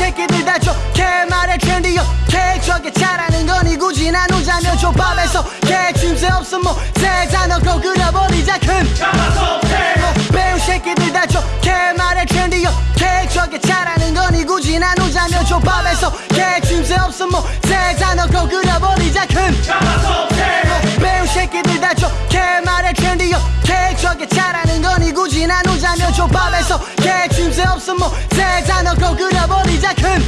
새끼들 다 좋게 말해 트렌디요 개척에 잘하는 거니 굳이 나누자면 족밥에서 개침새 없음 뭐새 단어고 그려버리자 큰 배운 새끼들 다 좋게 말해 트렌디요 개척에 잘하는 거니 굳이 나누자면 족밥에서 개침새 없음 뭐새 단어고 그려버리자 큰 배운 새끼들 다 좋게 말해 트렌디요 개척에 잘하는 거니 굳이 나누자면 족밥에서 개침새 없음 뭐새 단어고 그려버리자 큰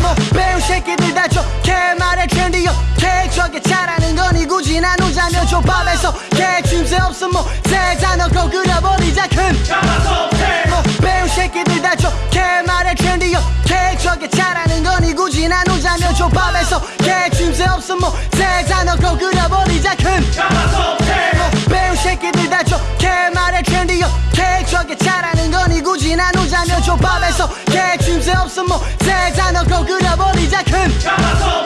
뭐 배운 새끼들 다 좋게 말해 트렌디요 개척에 잘하는 거니 굳이 나누자면 족밥에서 개침새 없음 뭐새 단어고 그려버리자 큰 뭐 배운 새끼들 다 좋게 말해 트렌디요 개척에 잘하는 거니 굳이 나누자면 족밥에서 개침새 없음 뭐새 단어고 그려버리자 큰뭐 배운 새끼들 다 좋게 말해 트렌디요 개척에 잘하는 거니 굳이 나누자면 족밥에서 개침새 없음 뭐새 단어고 그려버리자 큰뭐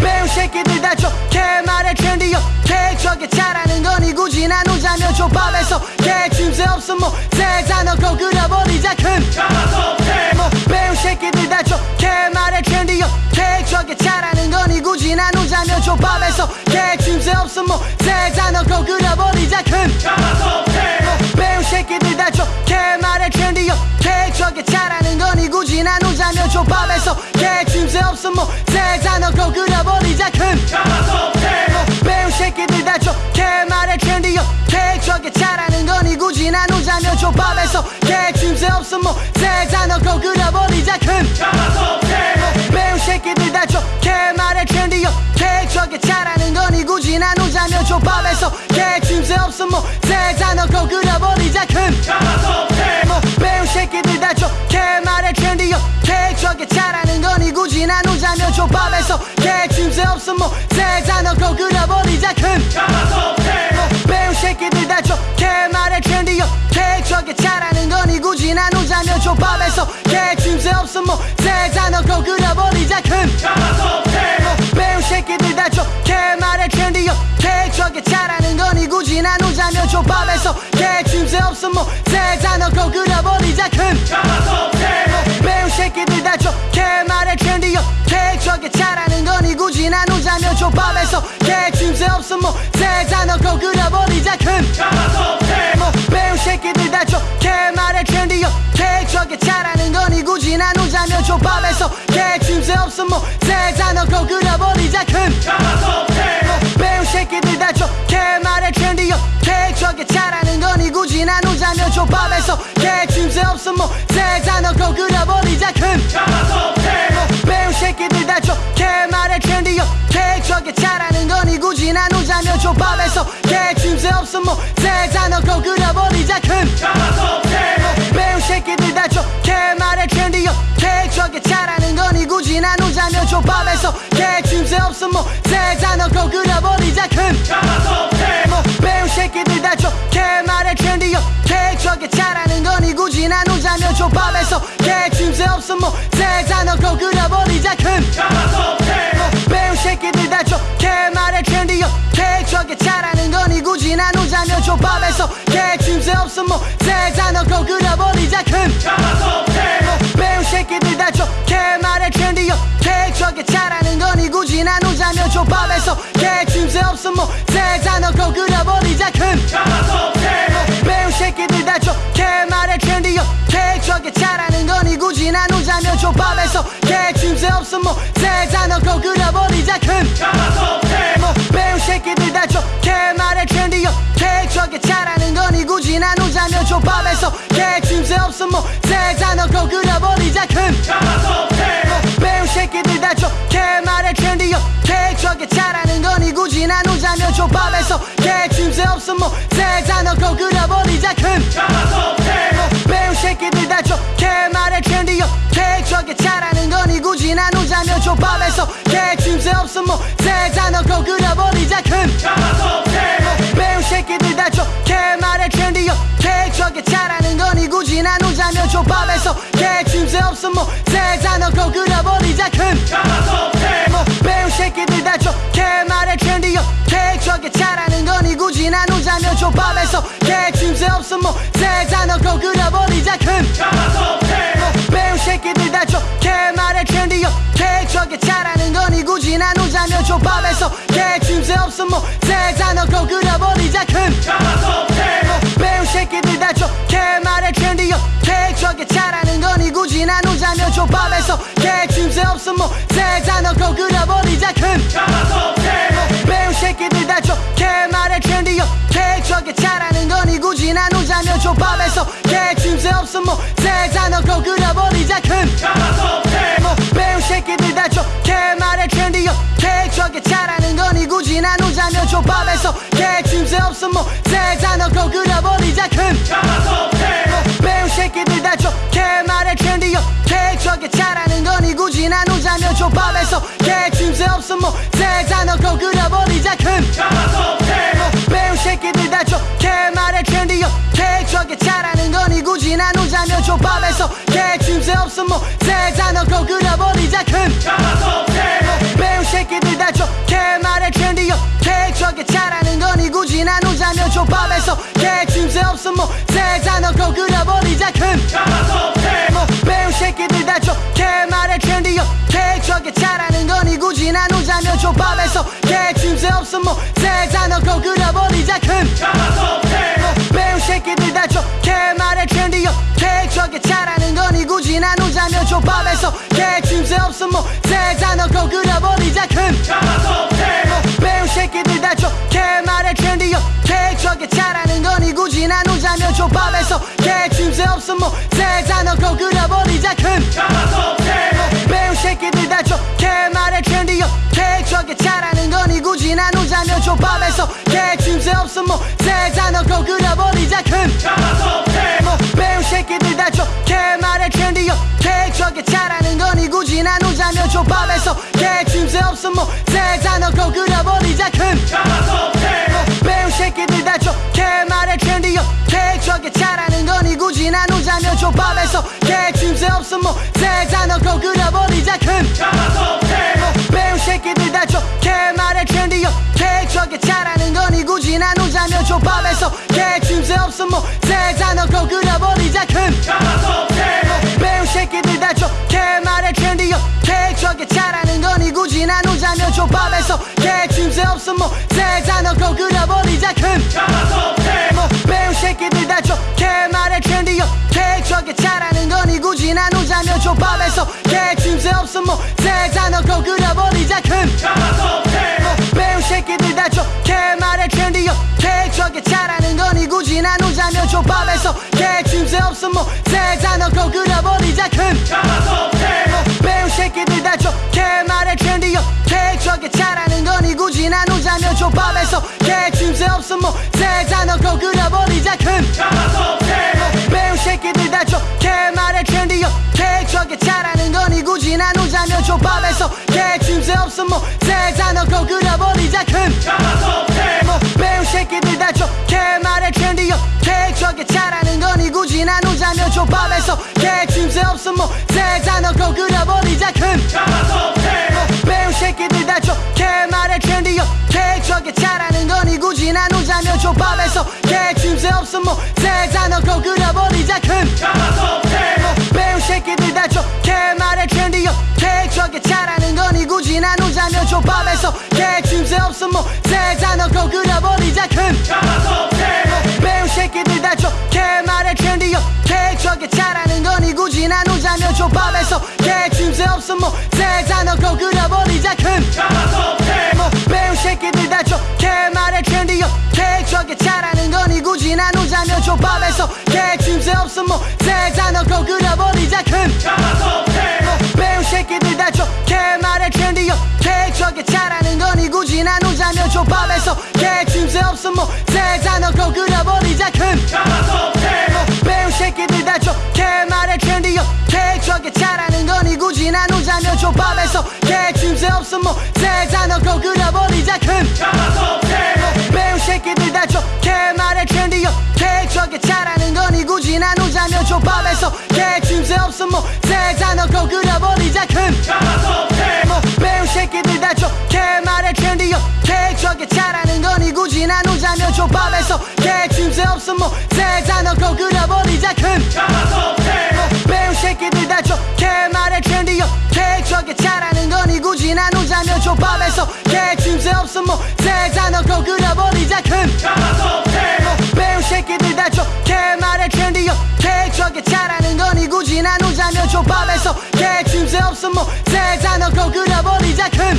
배운 새끼들 다 좋게 말해 트렌디요 개척에 잘하는 거니 굳이 나누자면 족밥에서 개침새 없음 뭐새 단어고 그려버리자 큰뭐 배운 새끼들 다 좋게 말해 트렌디요 개척에 잘하는 거니 굳이 나누자면 족밥에서 개침새 없음 뭐새 단어고 그려버리자 큰뭐 배운 새끼들 다 좋게 말해 트렌디요 개척에 잘하는 거니 굳이 나누자면 족밥에서 개침새 없음 뭐새 단어고 그려버리자 큰뭐 배운 새끼들 다 좋게 말해 트렌디요 개척에 잘하는 거니 굳이 나누자면 족밥에서 개침새 없음 뭐새 단어고 그려버리자 큰뭐 배운 새끼들 다 좋게 말해 트렌디요. 개척에 잘하는 거니 굳이 나누자면 족밥에서 개침새 없음 뭐새 단어고 그려버리자 큰뭐 배운 새끼들 다 좋게 말해 트렌디요. 개척에 잘하는 거니 굳이 나누자면 족밥에서 개침새 없음 뭐새 단어고 그려버리자 큰뭐 배운 개척에 잘하는 거니 굳이 나누자면 족밥에서 개침새 없음 뭐새 단어고 그려버리자 큰뭐 배운 새끼들 다 좋게 말해 트렌디요. 개척에 잘하는 거니 굳이 나누자면 족밥에서 개침새 없음 뭐새 단어고 그려버리자 큰뭐 배운 새끼들 다 좋게 말해 트렌디요. 개척에 잘하는 거니 굳이 나누자면 족밥에서 개침새 없음 뭐새 단어고 그려버리자 큰뭐 없음 뭐새 단어고 그려버리자 큰뭐 배운 새끼들 다 좋게 말해 트렌디요 개척에 잘하는 거니 굳이 나누자면 족밥에서 개침새 없음 뭐새 단어고 그려버리자 큰뭐 배운 새끼들 다 좋게 말해 트렌디요 개척에 잘하는 거니 굳이 나누자면 족밥에서 개침새 없음 뭐새 단어고 그려버리자 큰뭐 배운 없음 뭐새 단어고 그려버리자 큰뭐 배운 새끼들 다 좋게 말해 트렌디요. 개척에 잘하는 거니 굳이 나누자면 족밥에서 개침새 없음 뭐새 단어고 그려버리자 큰뭐 배운 새끼들 다 좋게 말해 트렌디요. 개척에 잘하는 거니 굳이 나누자면 족밥에서 개침새 없음 뭐새 단어고 그려버리자 큰뭐 배운 없음 뭐새 단어고 그려버리자 큰뭐 배운 새끼들 다 좋게 말해 트렌디요 개척에 잘하는 거니 굳이 나누자면 족밥에서 개침새 없음 뭐새 단어고 그려버리자 큰뭐 배운 새끼들 다 좋게 말해 트렌디요 개척에 잘하는 거니 굳이 나누자면 족밥에서 개침새 없음 뭐새 단어고 그려버리자 큰 없음 뭐새 단어고 그려버리자 큰뭐 배운 새끼들 다 좋게 말해 트렌디요 개척에 잘하는 거니 굳이 나누자면 족밥에서 개침새 없음 뭐새 단어고 그려버리자 큰뭐 배운 새끼들 다 좋게 말해 트렌디요 개척에 잘하는 거니 굳이 나누자면 족밥에서 개침새 없음 뭐새 단어고 그려버리자 큰뭐 배운 없어 뭐세잔어 거그려버리자 큰. 뭐, 잡아서 배우 새끼들 다 좋게 말해 trendy 잘하는 거니 굳이 나누자면 조밥에서 개춤새 없어 뭐세잔어 거그려버리자 큰. 뭐, 잡아서 배우 새끼들 다 좋게 말해 trendy 잘하는 거니 굳이 나누자면 조밥에서 개춤새 없어 뭐세잔어 거그려버리자 큰. 잡아서 나누자면 족밥에서 개침새 없음 뭐 세자 넣고 끓여버리자 큰 뭐 배운 새끼들 다 좋게 말해 트렌디요 케이크하게 잘하는 거니 굳이 나누자면 족밥에서 개침새 없음 뭐 세자 넣고 끓여버리자 큰 뭐 배운 새끼들 다 좋게 말해 트렌디요 케이크하게 잘하는 거니 굳이 나누자면 족밥에서 개침새 없음 뭐 세자 넣고 끓여버리자 큰 케이크하게 잘하는 거니? 굳이 나누자면 족밥에서 개침새 없음 뭐. 세자 넣고 끓여버리자 큰. 뭐 배운 새끼들 다 좋게 말해 트렌디요 케이크하게 잘하는 거니? 굳이 나누자면 족밥에서 개침새 없음 뭐. 세자 넣고 끓여버리자 큰. 뭐 배운 새끼들 다 좋게 말해 트렌디요 케이크하게 잘하는 거니? 굳이 나누자면 족밥에서 개침새 없음 뭐. 세자 넣고 끓여버리자 큰 없음 뭐 세자 넣고 끓여버리자 큰. 뭐 배운 새끼들 다 좋게 말해 트렌디요. 케이크하게 잘하는 거니 굳이 나누자면 족밥에서 개침새 없음 뭐 세자 넣고 끓여버리자 큰. 뭐 배운 새끼들 다 좋게 말해 트렌디요. 케이크하게 잘하는 거니 굳이 나누자면 족밥에서 개침새 없음 뭐 세자 넣고 끓여버리자 큰. 뭐 배운 없음 뭐 넣고 끓여버리자 큰뭐 배운 새끼들 다 좋게 말해 트렌디요. 케이크하게 잘하는 거니 굳이 나누자면 족밥에서 개침새 없음 뭐 넣고 끓여버리자 큰뭐 배운 새끼들 다 좋게 말해 트렌디요. 케이크하게 잘하는 거니 굳이 나누자면 족밥에서 개침새 없음 뭐 넣고 끓여버리자 큰뭐 족밥에서 개침새 없음 뭐 세자 넣고 끓여버리자 큰뭐 배운 새끼들 다 좋게 말해 트렌디요 케이크하게 잘하는 거니 굳이 나누자면 족밥에서 개침새 없음 뭐 세자 넣고 끓여버리자 큰뭐 배운 새끼들 다 좋게 말해 트렌디요 케이크하게 잘하는 거니 굳이 나누자면 족밥에서 개침새 없음 뭐 세자 넣고 끓여버리자 큰뭐 배운 나누자면 족밥에서 개침새 없음 뭐 세자 넣고 끓여버리자 큰뭐 배운 새끼들 다 좋게 말해 트렌디요. 케이크하게 잘하는 거니 굳이 나누자면 족밥에서 개침새 없음 뭐 세자 넣고 끓여버리자 큰뭐 배운 새끼들 다 좋게 말해 트렌디요. 케이크하게 잘하는 거니 굳이 나누자면 족밥에서 개침새 없음 뭐 세자 넣고 끓여버리자 큰뭐 배운 없음 뭐 넣고 끓여버리자 큰뭐 배운 새끼들 다 좋게 말해 트렌디요 케이크하게 잘하는 거니 굳이 나누자면 족밥에서 개침새 없음 뭐 넣고 끓여버리자 큰뭐 배운 새끼들 다 좋게 말해 트렌디요 케이크하게 잘하는 거니 굳이 나누자면 족밥에서 개침새 없음 뭐 넣고 끓여버리자 큰뭐 없음 뭐 넣고 끓여버리자 큰. 뭐 배운 새끼들 다 좋게 말해 트렌디요 케이크하게 잘하는 거니 굳이 나누자면 족밥에서 개침새 없음 뭐 넣고 끓여버리자 큰. 뭐 배운 새끼들 다 좋게 말해 트렌디요 케이크하게 잘하는 거니 굳이 나누자면 족밥에서 개침새 없음 뭐 넣고 끓여버리자 큰. 뭐 배운 새끼들 다 좋게 말해 트렌디요 케이크하게 잘하는 나누자면 족밥에서 개침새 없음 뭐. 세자 넣고 끓여버리자 큰뭐 배운 새끼들 다 좋게 말해 트렌디요. 케이크하게 잘하는 거니 굳이 나누자면 족밥에서 개침새 없음 뭐. 세자 넣고 끓여버리자 큰뭐 배운 새끼들 다 좋게 말해 텐디요. 계획적에 잘하는 거니 굳이 나누자면 조밥에서 개침새 없음 뭐세잔 넣고 그려버리자 큰 배운 나누자면 조밥에서 개침새 없음 뭐세잔 넣고 그려버리자 큰.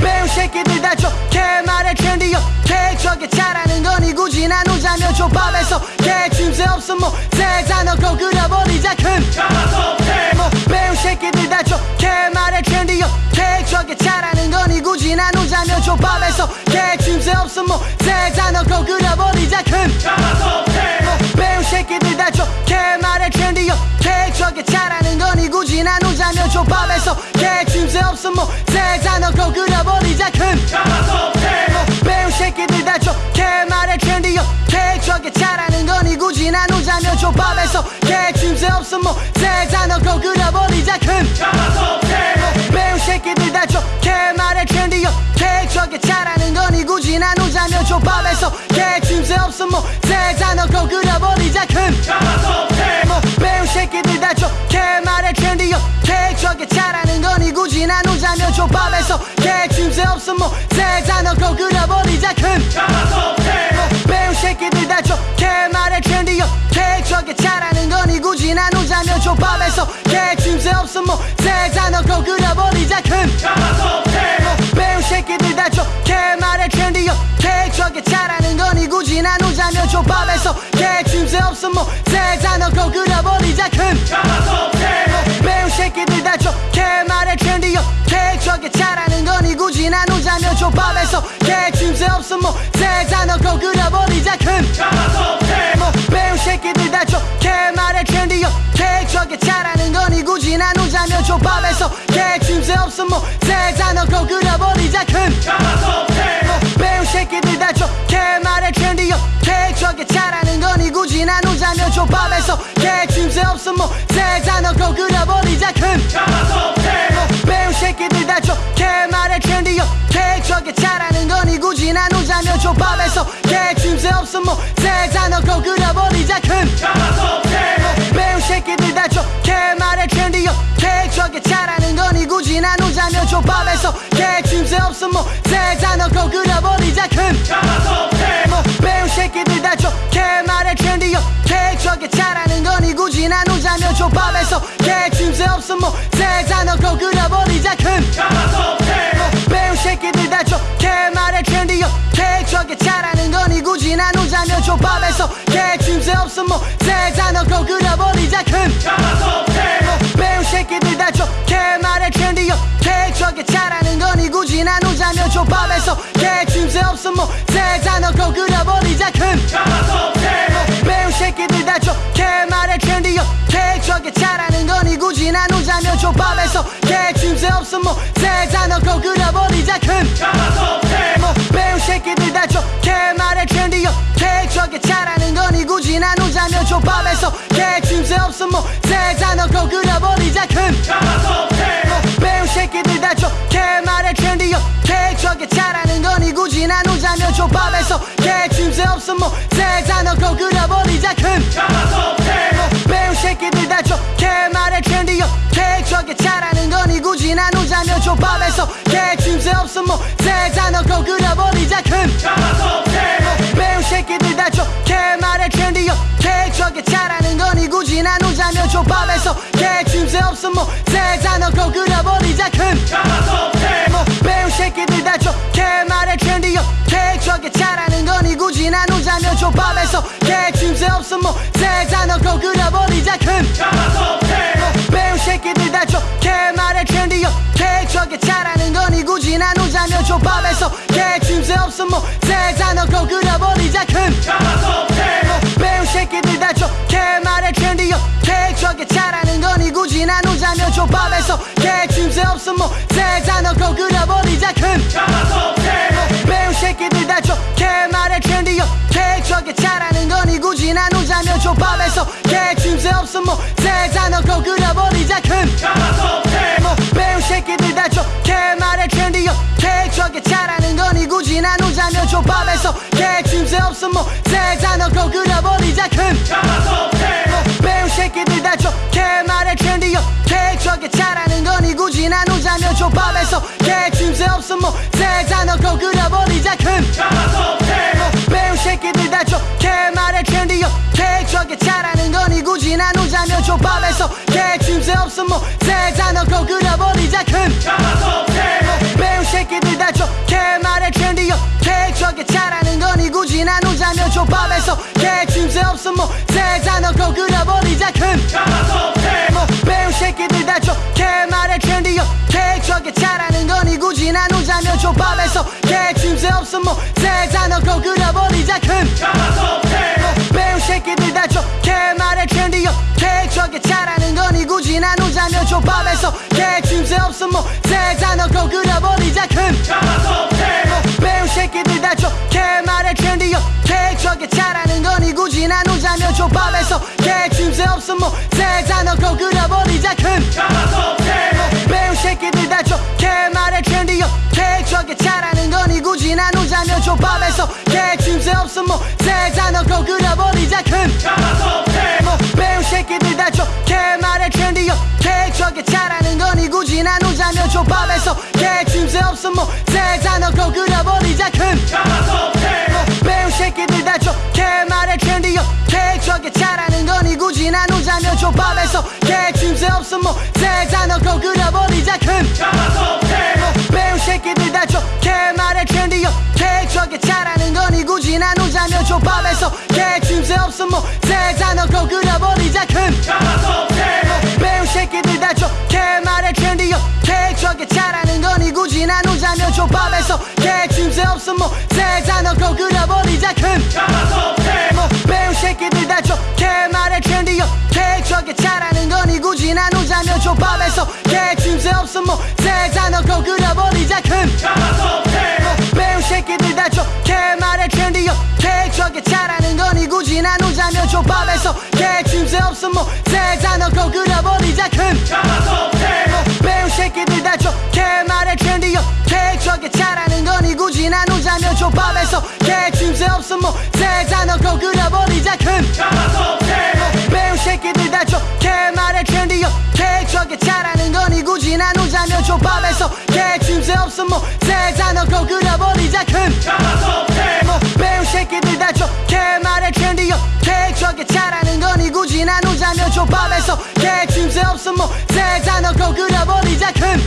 배운 새끼들 다 좋게 말해 텐디요 계획적에 잘하는 거니 굳이 나누자면 조밥에서 개침새 없음 뭐세잔 넣고 그려버리자 큰. 뭐 배운 새끼들 다 좋게 말해 텐디요 계획적에 잘하는 거니 굳이 나누자면 조밥에서 개침새 없음 뭐세잔 넣고 그려버리자 큰. 뭐 없음 뭐세잔 넣고 그려버리자 큰. 뭐 배운 새끼들 다 좋게 말해 텐디요. 계획적에 잘하는 거니 굳이 나누자면 조밥에서 개침새 없음 뭐세잔 넣고 그려버리자 큰. 뭐 배운 새끼들 다 좋게 말해 텐디요. 계획적에 잘하는 거니 굳이 나누자면 조밥에서 개침새 없음 뭐세잔 넣고 그려버리자 큰. 뭐 배운 없음 뭐세잔 넣고 그려버리자 큰. 뭐 배운 새끼들 다 좋게 말해 텐디요. 계획적에 잘하는 거니 굳이 나누자면 조밥에서 개침새 없음 뭐세잔 넣고 그려버리자 큰. 뭐 배운 새끼들 다 좋게 말해 텐디요. 계획적에 잘하는 거니 굳이 나누자면 조밥에서 개침새 없음 뭐세잔 넣고 그려버리자 큰. 뭐 나누자면 조밥에서 개침새 없음 뭐세잔 넣고 그려버리자 큰뭐 배운 새끼들 다 좋게 말해 텐디요. 계획적에 잘하는 거니 굳이 나누자면 조밥에서 개침새 없음 뭐세잔 넣고 그려버리자 큰뭐 배운 새끼들 다 좋게 말해 텐디요. 계획적에 잘하는 거니 굳이 나누자면 조밥에서 개침새 없음 뭐세잔 넣고 그려버리자 큰뭐 배운 없음 뭐세잔 넣고 그려버리자 큰. 뭐 배운 새끼들 다 좋게 말해 텐디요. 계획적에 잘하는 거니 굳이 나누자면 조밥에서 개침새 없음 뭐세잔 넣고 그려버리자 큰. 뭐 배운 새끼들 다 좋게 말해 텐디요. 계획적에 잘하는 거니 굳이 나누자면 조밥에서 개침새 없음 뭐세잔 넣고 그려버리자 큰. 뭐 배운 없음 뭐 세잔 넣고 그려버리자 큰. 뭐 배운 새끼들 다 좋게 말해 텐디요. 계획적에 잘하는 거니 굳이 나누자면 조밥에서 개침새 없음 뭐 세잔 넣고 그려버리자 큰. 뭐 배운 새끼들 다 좋게 말해 텐디요. 계획적에 잘하는 거니 굳이 나누자면 조밥에서 개침새 없음 뭐 세잔 넣고 그려버리자 큰. 뭐 배운 나누자면 조밥에서 개침새 없음 뭐세잔 넣고 그려버리자 큰뭐 배운 새끼들 다 좋게 말해 텐디요. 계획적에 잘하는 거니 굳이 나누자면 조밥에서 개침새 없음 뭐세잔 넣고 그려버리자 큰뭐 배운 새끼들 다 좋게 말해 텐디요. 계획적에 잘하는 거니 굳이 나누자면 조밥에서 개침새 없음 뭐세잔 넣고 그려버리자 큰뭐 배운 없음 뭐세잔 넣고 그려버리자 큰. 뭐 배운 새끼들 다 좋게 말해 텐디요. 계획적에 잘하는 거니 굳이 나누자면 조밥에서 개침새 없음 뭐세잔 넣고 그려버리자 큰. 뭐 배운 새끼들 다 좋게 말해 텐디요. 계획적에 잘하는 거니 굳이 나누자면 조밥에서 개침새 없음 뭐세잔 넣고 그려버리자 큰. 뭐 없음 뭐세잔 넣고 그려버리자 큰. 뭐 배운 새끼들 다 좋게 말해 텐디요. 계획적에 잘하는 거니 굳이 나누자면 조밥에서 개침새 없음 뭐세잔 넣고 그려버리자 큰. 뭐 배운 새끼들 다 좋게 말해 텐디요. 계획적에 잘하는 거니 굳이 나누자면 조밥에서 개침새 없음 뭐세잔 넣고 그려버리자 큰. 뭐 배운 없음 뭐 세자 넣고 끓여버리자 큰 배운 새끼들 다 좋게 말해 케이크 저게 잘하는 거니 굳이 나누자면 족밥에서 개침새 없음 뭐 세자 넣고 끓여버리자 큰 배운 새끼들 다 좋게 말해 케이크 저게 잘하는 거니 굳이 나누자면 족밥에서 개침새 없음 뭐 세자 넣고 끓여버리자 큰 뭐, 배운 새끼들 다 좋게 말해 케이크 저게 잘하는 족밥에서 개침새 없음 뭐 세자 넣고 끓여버리자 큰 뭐, 배운 새끼들 다 좋게 말해 케이크 저게 잘하는 거니 굳이 나누자면 족밥에서 개침새 없음 뭐 세자 넣고 끓여버리자 큰 뭐, 배운 새끼들 다 좋게 말해 케이크 저게 잘하는 거니 굳이 나누자면 족밥에서 개침새 없음 뭐 세자 넣고 끓여버리자 큰 나누자면 족밥에서 개침새 없음 뭐 세자 넣고 끓여버리자 큰 뭐, 배운 새끼들 다 좋게 말해 케이크 저게 잘하는 거니 굳이 나누자면 족밥에서 개침새 없음 뭐 세자 넣고 끓여버리자 큰 뭐, 배운 새끼들 다 좋게 말해 케이크 저게 잘하는 거니 굳이 나누자면 족밥에서 개침새 없음 뭐 세자 넣고 끓여버리자 큰 뭐, 배운 없음 뭐 세자 넣고 끓여버리자 큰. 뭐, 배운 새끼들 다 좋게 말해 저게 잘하는 거니 굳이 나누자면 족밥에서 개침새 없음 뭐 세자 넣고 끓여버리자 큰. 뭐, 배운 새끼들 다 좋게 말해 저게 잘하는 거니 굳이 나누자면 족밥에서 개침새 없음 뭐 세자 넣고 끓여버리자 큰. 뭐, 배운 새끼들 다 좋게 말해 trendy요 케이크 저게 거니 나누자면 족밥에서 개침새 없음 뭐 세자 넣고 끓여버리자 큰 뭐, 배운 새끼들 다 좋게 말해 케이크 저게 잘하는 거니 굳이 나누자면 족밥에서 개침새 없음 뭐 세자 넣고 끓여버리자 큰 뭐, 배운 새끼들 다 좋게 말해 케이크 저게 잘하는 거니 굳이 나누자면 족밥에서 개침새 없음 뭐 세자 넣고 끓여버리자 큰 뭐, 없음 뭐 세자 넣고 끓여버리자 큰.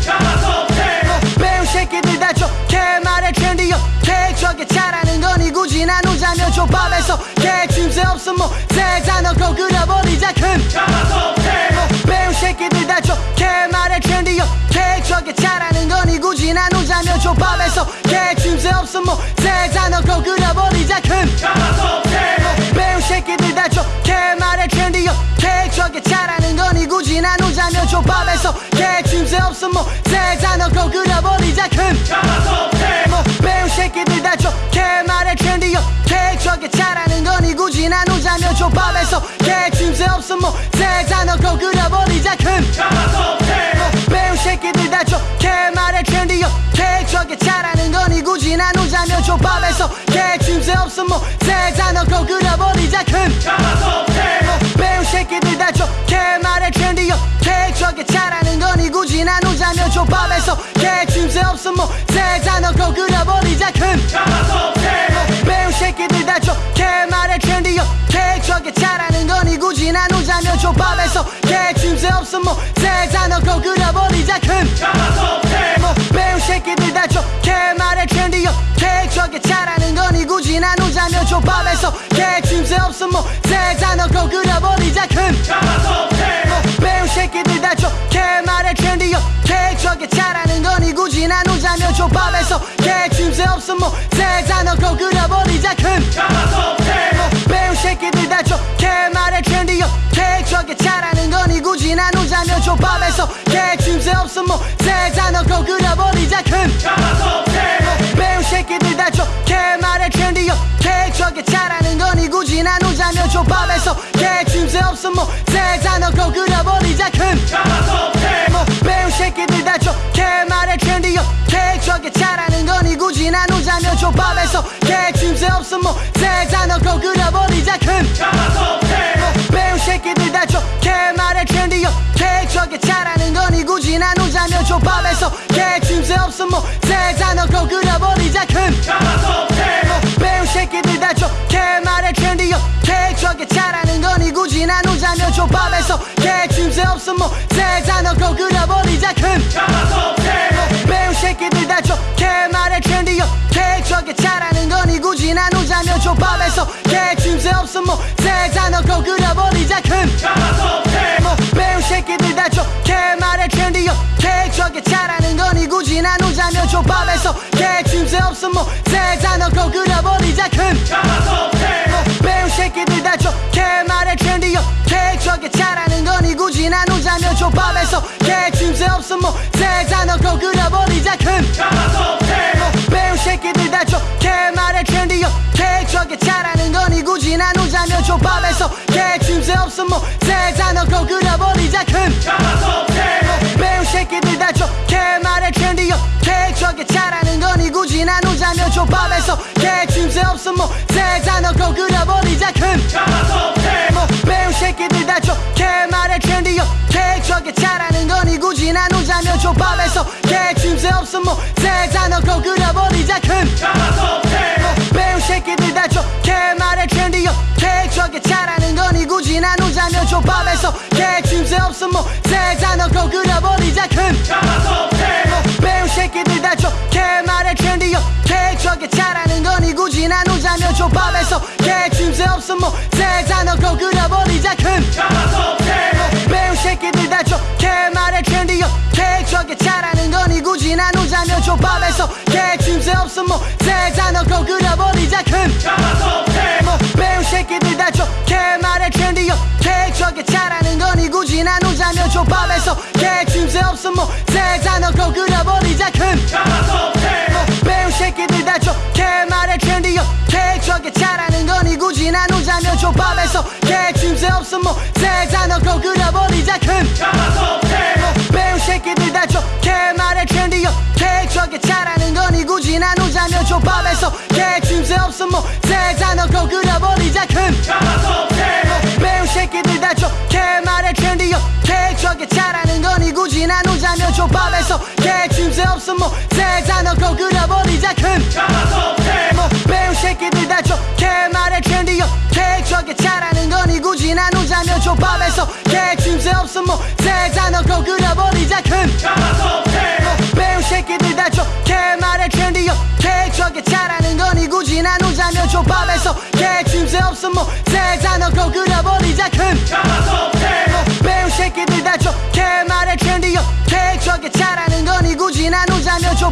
뭐, 배운 새끼들 다 좋게 말해 케이크 저게 잘하는 거니 굳이 나누자면 족밥에서 개침새 없음 뭐 세자 넣고 끓여버리자 큰. 뭐, 배운 새끼들 다 좋게 말해 케이크 저게 잘하는 거니 굳이 나누자면 족밥에서 개침새 없음 뭐 넣고 끓여버리자 큰. 뭐, 배운 없음 뭐 세자 넣고 끓여버리자 큰 뭐, 배운 새끼들 다 좋게 말해 케이크 저게 잘하는 거니 굳이 나누자면 족밥에서 개침새 없음 뭐 세자 넣고 끓여버리자 큰 뭐, 배운 새끼들 다 좋게 말해 케이크 저게 잘하는 거니 굳이 나누자면 족밥에서 개침새 없음 뭐 세자 넣고 끓여버리자 큰 뭐, 배운 없음 뭐 세자 넣고 끓여버리자 큰. 뭐, 배운 새끼들 다 좋게 말해 케이크 저게 잘하는 거니 굳이 나누자면 족밥에서 개침새 없음 뭐 세자 넣고 끓여버리자 큰. 뭐, 배운 새끼들 다 좋게 말해 케이크 저게 잘하는 거니 굳이 나누자면 족밥에서 개침새 없음 뭐 세자 넣고 끓여버리자 큰. 뭐, 배운 새끼들 다 좋게 말해 케이크 저게 잘하는 족밥에서 개침새 없음 뭐 세자 넣고 끓여버리자 큰 뭐, 배운 새끼들 다 좋게 말해 케이크 저게 잘하는 거니 굳이 나누자면 족밥에서 개침새 없음 뭐 세자 넣고 끓여버리자 큰 뭐, 배운 새끼들 다 좋게 말해 케이크 저게 잘하는 거니 굳이 나누자면 족밥에서 개침새 없음 뭐 세자 넣고 끓여버리자 큰 뭐, 배운 없음 뭐 세자 넣고 끓여버리자 큰. 뭐, 배운 새끼들 다 좋게 말해 저게 잘하는 거니 굳이 밥에서 개침새 없음 뭐세 단어고 그려버리자 큰. 배운 새끼들 다 좋게 말해 개척에 잘하는 거니 굳이 나누자면 조밥에서 개침새 없음 뭐세 단어고 그려버리자 큰 없음 뭐세 단어고 그려버리자 큰뭐 배운 새끼들 다 좋게 말해 트렌디요. 개척에 잘하는 거니 굳이 나누자면 조밥에서 개침새 없음 뭐세 단어고 그려버리자 큰뭐 배운 새끼들 다 좋게 말해 트렌디요. 개척에 잘하는 거니 굳이 나누자면 조밥에서 개침새 없음 뭐세 단어고 그려버리자 없음 뭐세 단어고 그려버리자 큰뭐 배운 새끼들 다 좋게 말해 트렌디요. 개척에 잘하는 거니 굳이 나누자면 조밥에서 개침새 없음 뭐세 단어고 그려버리자 큰뭐 배운 새끼들 다 좋게 말해 트렌디요. 개척에 잘하는 거니 굳이 나누자면 조밥에서 개침새 없음 뭐세 단어고 그려버리자 큰 없음 뭐세 단어고 그려버리자 큰뭐 배운 새끼들 다 좋게 말해 트렌디요. 개척에 잘하는 거니 굳이 나누자면 조밥에서 개침새 없음 뭐세 단어고 그려버리자 큰뭐 배운 새끼들 다 좋게 말해 트렌디요. 개척에 잘하는 거니 굳이 나누자면 조밥에서 개침새 없음 뭐세 단어고 그려버리자 큰뭐 배운 없음 뭐세 단어고 그려버리자 큰뭐 배운 새끼들 다 좋게 말해 트렌디요 개척에 잘하는 거니 굳이 나누자면 조밥에서 개침새 없음 뭐세 단어고 그려버리자 큰뭐 배운 새끼들 다 좋게 말해 트렌디요 개척에 잘하는 거니 굳이 나누자면 조밥에서 개침새 없음 뭐세 단어고 그려버리자 큰뭐 배운 없음 뭐세 단어고 그려버리자 큰뭐 배운 새끼들 다 좋게 말해 트렌디요 개척에 잘하는 거니 굳이 나누자면 조밥에서 개침새 없음 뭐세 단어고 그려버리자 큰뭐 배운 새끼들 다 좋게 말해 트렌디요 개척에 잘하는 거니 굳이 나누자면 조밥에서 개침새 없음 뭐세 단어고 그려버리자 큰뭐 배운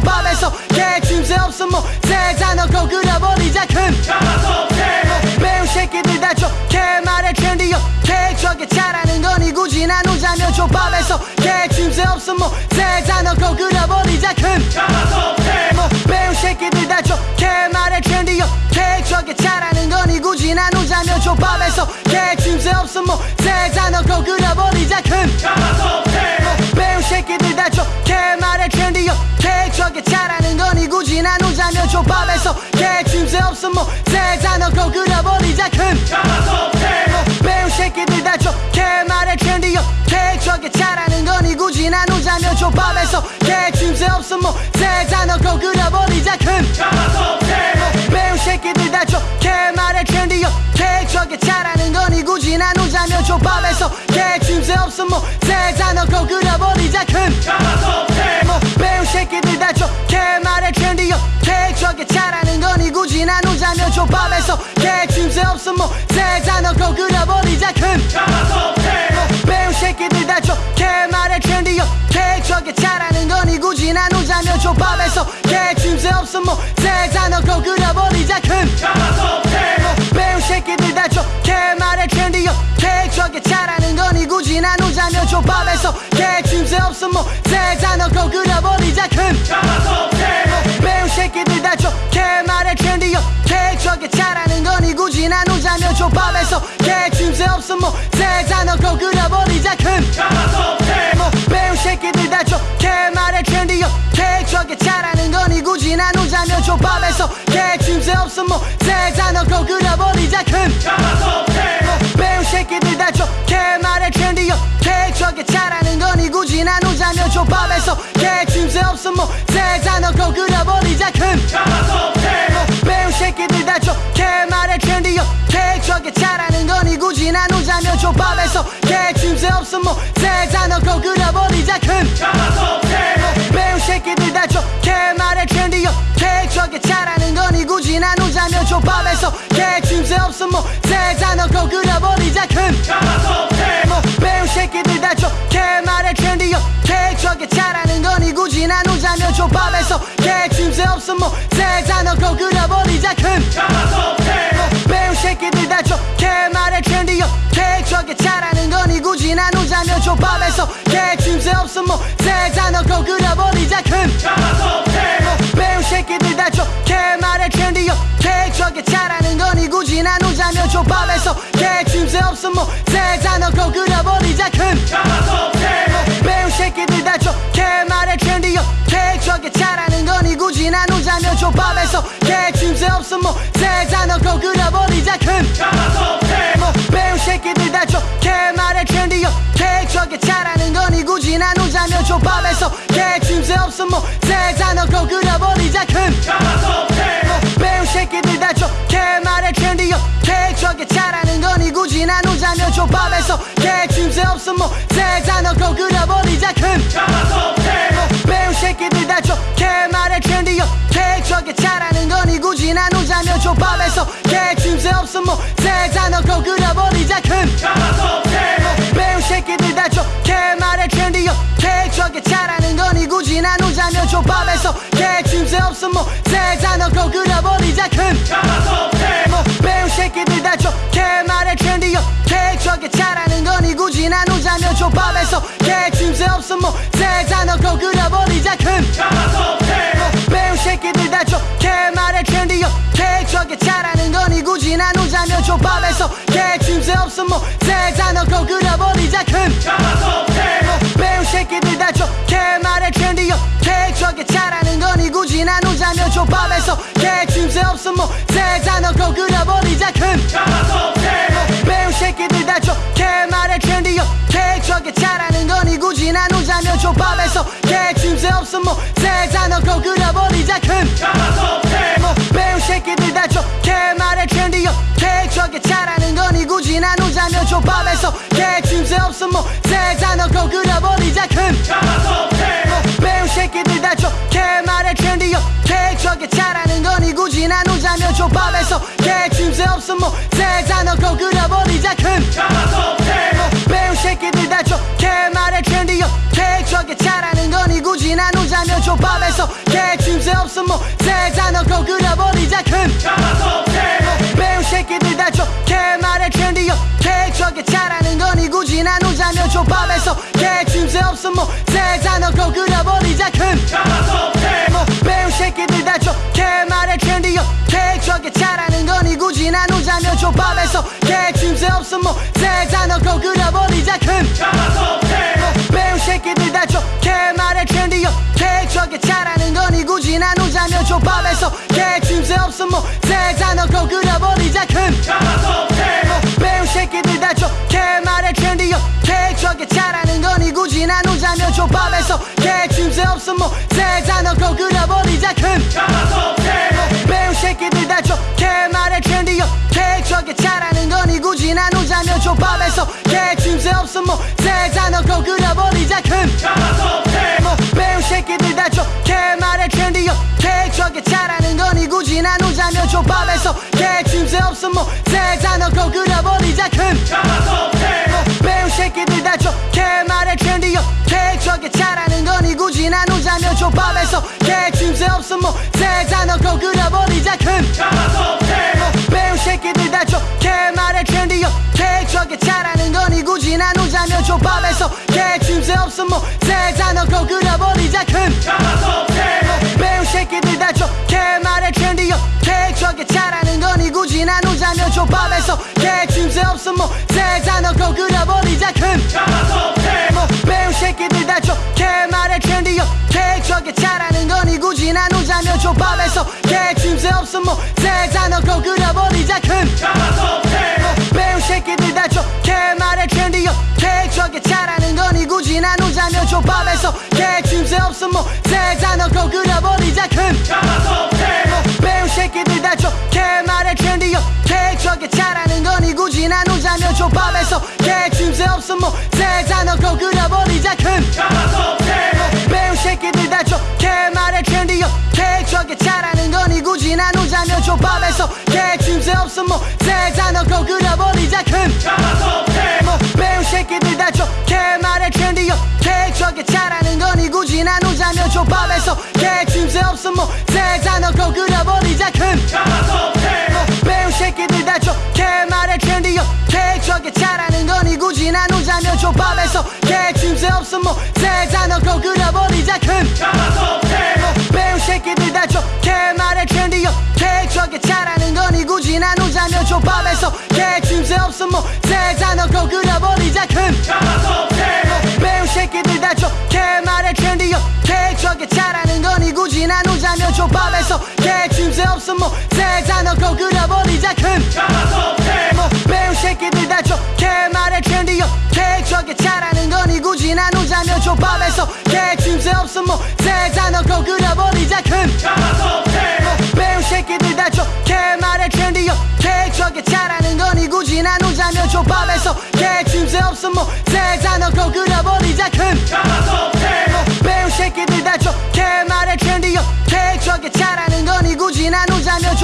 나누자면 조밥에서 개침새 없음 뭐세 단어고 그려버리자 큰뭐 배운 새끼들 다 좋게 말해 트렌디요. 개척에 잘하는 거니 굳이 나누자면 조밥에서 개침새 없음 뭐세 단어고 그려버리자 큰뭐 배운 새끼들 다 좋게 말해 트렌디요. 개척에 잘하는 거니 굳이 나누자면 조밥에서 개침새 없음 뭐세 단어고 그려버리자 큰뭐 배운 없음 뭐세 단어고 그려버리자 큰뭐 배운 새끼들 다 좋게 말해 트렌디요 개척에 잘하는 거니 굳이 나누자면 조밥에서 개침새 없음 뭐세 단어고 그려버리자 큰뭐 배운 새끼들 다 좋게 말해 트렌디요 개척에 잘하는 거니 굳이 나누자면 조밥에서 개침새 없음 뭐세 단어고 그려버리자 큰뭐 없음 뭐세 단어고 그려버리자 큰뭐 배운 새끼들 다 좋게 말해 트렌디요. 개척에 잘하는 거니 굳이 나누자면 조밥에서 개침새 없음 뭐세 단어고 그려버리자 큰뭐 배운 새끼들 다 좋게 말해 트렌디요. 개척에 잘하는 거니 굳이 나누자면 조밥에서 개침새 없음 뭐세 단어고 그려버리자 큰 없음 뭐세 단어고 그려버리자 큰뭐 배운 새끼들 다 좋게 말해 트렌디요. 개척에 잘하는 거니 굳이 나누자면 조밥에서 개침새 없음 뭐세 단어고 그려버리자 큰뭐 배운 새끼들 다 좋게 말해 트렌디요. 개척에 잘하는 거니 굳이 나누자 나누자면 조밥에서 개침새 없어 뭐세 넣고 끓여버리자 큰. 배운 없어 뭐세 넣고 끓여버리자 큰. 배운 새끼들 다 좋게 말해 오케이 저게 잘하는 거니 굳이 나누자면 조밥에서 개침새 없어 뭐세 넣고 끓여버리자 큰. 뭐 배운 새끼들 다 좋게 말해 오케이 저게 잘하는 거니 굳이 나누자면 조밥에서 개침새 없어 뭐세 넣고 끓여버리자 큰. 배운 없어 뭐세 넣고 끓여버리자 큰 배운 새끼들 다 좋게 말해 오케이 저게 잘하는 거니 굳이 나누자면 조밥에서 개침새 없어 뭐세 넣고 끓여버리자 큰 배운 새끼들 다 좋게 말해 오케이 저게 잘하는 거니 굳이 나누자면 조밥에서 개침새 없어 뭐세 넣고 끓여버리자 큰뭐 배운 없어 뭐세 넣고 끓여버리자 큰. 뭐 배운 새끼들 다 좋게 말해 오케이 저게 잘하는 거니 굳이 나누자면 조밥에서 개침새 없어 뭐세 넣고 끓여버리자 큰. 뭐 배운 새끼들 다 좋게 말해 오케이 저게 잘하는 거니 굳이 나누자면 조밥에서 개침새 없어 뭐세 넣고 끓여버리자 큰. 뭐 배운 새끼들 다 좋게 말해 잘하는 거니 굳이 나누자면 조밥에서 개침새 없어 뭐세 넣고 끓여버리자 큰뭐 배운 새끼들 다 좋게 말해 오케이 저게 잘하는 거니 굳이 나누자면 조밥에서 개침새 없어 뭐세 넣고 끓여버리자 큰뭐 배운 새끼들 다 좋게 말해 오케이 저게 잘하는 거니 굳이 나누자면 조밥에서 개침새 없어 뭐세 넣고 끓여버리자 큰뭐 배운 없어 뭐세 넣고 끓여버리자 큰. 뭐 배운 새끼들 다 좋게 말해 오케이 저게 잘하는 거니 굳이 나누자면 조밥에서 개침새 없어 뭐세 넣고 끓여버리자 큰. 뭐 배운 새끼들 다 좋게 말해 오케이 저게 잘하는 거니 굳이 나누자면 조밥에서 개침새 없어 뭐세 넣고 끓여버리자 큰 없어 뭐세 넣고 끓여버리자 큰. 뭐 배운 새끼들 다 좋게 말해 오케이 저게 잘하는 거니 굳이 나누자면 조밥에서 개침새 없어 뭐세 넣고 끓여버리자 큰. 뭐 배운 새끼들 다 좋게 말해 오케이 저게 잘하는 거니 굳이 나누자면 조밥에서 개침새 뭐세 넣고 끓여버리자 큰. 뭐 배운 새끼들 다 좋게 말해 오케이 저게 잘하는 조밥에서 개침새 없어 뭐세 넣고 끓여버리자 큰뭐 배운 새끼들 다 좋게 말해 오케이 저게 잘하는 거니 굳이 나누자면 조밥에서 개침새 없어 뭐세 넣고 끓여버리자 큰뭐 배운 새끼들 다 좋게 말해 오케이 저게 잘하는 거니 굳이 나누자면 조밥에서 개침새 없어 뭐세 넣고 끓여버리자 큰뭐 배운 새끼들 다 좋게 저게 잘하는 거니 굳이 나누자면 조밥에서 개침새 없어 뭐세 넣고 끓여버리자 큰뭐 배운 새끼들 다 좋게 말해 trendy 오케이 저게 잘하는 거니 굳이 나누자면 조밥에서 개침새 없어 뭐세 넣고 끓여버리자 큰뭐 배운 새끼들 다 좋게 말해 trendy 오케이 저게 잘하는 거니 굳이 나누자면 조밥에서 개침새 없어 뭐세 넣고 끓여버리자 큰뭐 나누자면 조밥에서 개침새 없어 뭐세 넣고 끓여버리자 큰. 뭐 배운 새끼들 다 좋게 말해 오케이 저게 잘하는 거니 굳이 나누자면 조밥에서 개침새 없어 뭐세 넣고 끓여버리자 큰. 뭐 배운 새끼들 다 좋게 말해 오케이 저게 잘하는 거니 굳이 나누자면 조밥에서 개침새 없어 뭐세 넣고 끓여버리자 큰. 뭐 배운 없음 뭐세 단어고 그려버리자 큰 배운 새끼들 다 좋게 말해 트렌디요 계획적에 잘하는 거니 굳이 나누자면 조밥에서 개침새 없음 뭐세 단어고 그려버리자 큰 배운 새끼들 다 좋게 말해 트렌디요 계획적에 잘하는 거니 굳이 나누자면 조밥에서 개침새 없음 뭐세 단어고 그려버리자 큰뭐 배운 새끼들 다 좋게 계획적에 잘하는 거니 굳이 나누자면 조밥에서 개침새 없음 뭐세 단어고 그려버리자 큰뭐 배운 새끼들 다 좋게 말해 트렌디요 계획적에 잘하는 거니 굳이 나누자면 조밥에서 개침새 없음 뭐세 단어고 그려버리자 큰뭐 배운 새끼들 다 좋게 말해 트렌디요 계획적에 잘하는 거니 굳이 나누자면 조밥에서 개침새 없음 뭐세 단어고 그려버리자 큰 배운 계획적에 잘하는 거니? 굳이 나누자면 조밥에서 개침새 없음 뭐세 단어고 그려버리자 큰뭐 배운 새끼들 다 좋게 말해 트렌디요 계획적에 잘하는 거니? 굳이 나누자면 조밥에서 개침새 없음 뭐세 단어고 그려버리자 큰뭐 배운 새끼들 다 좋게 말해 트렌디요 계획적에 잘하는 거니? 굳이 나누자면 조밥에서 개침새 없음 뭐세 단어고 그려버리자 큰뭐 배운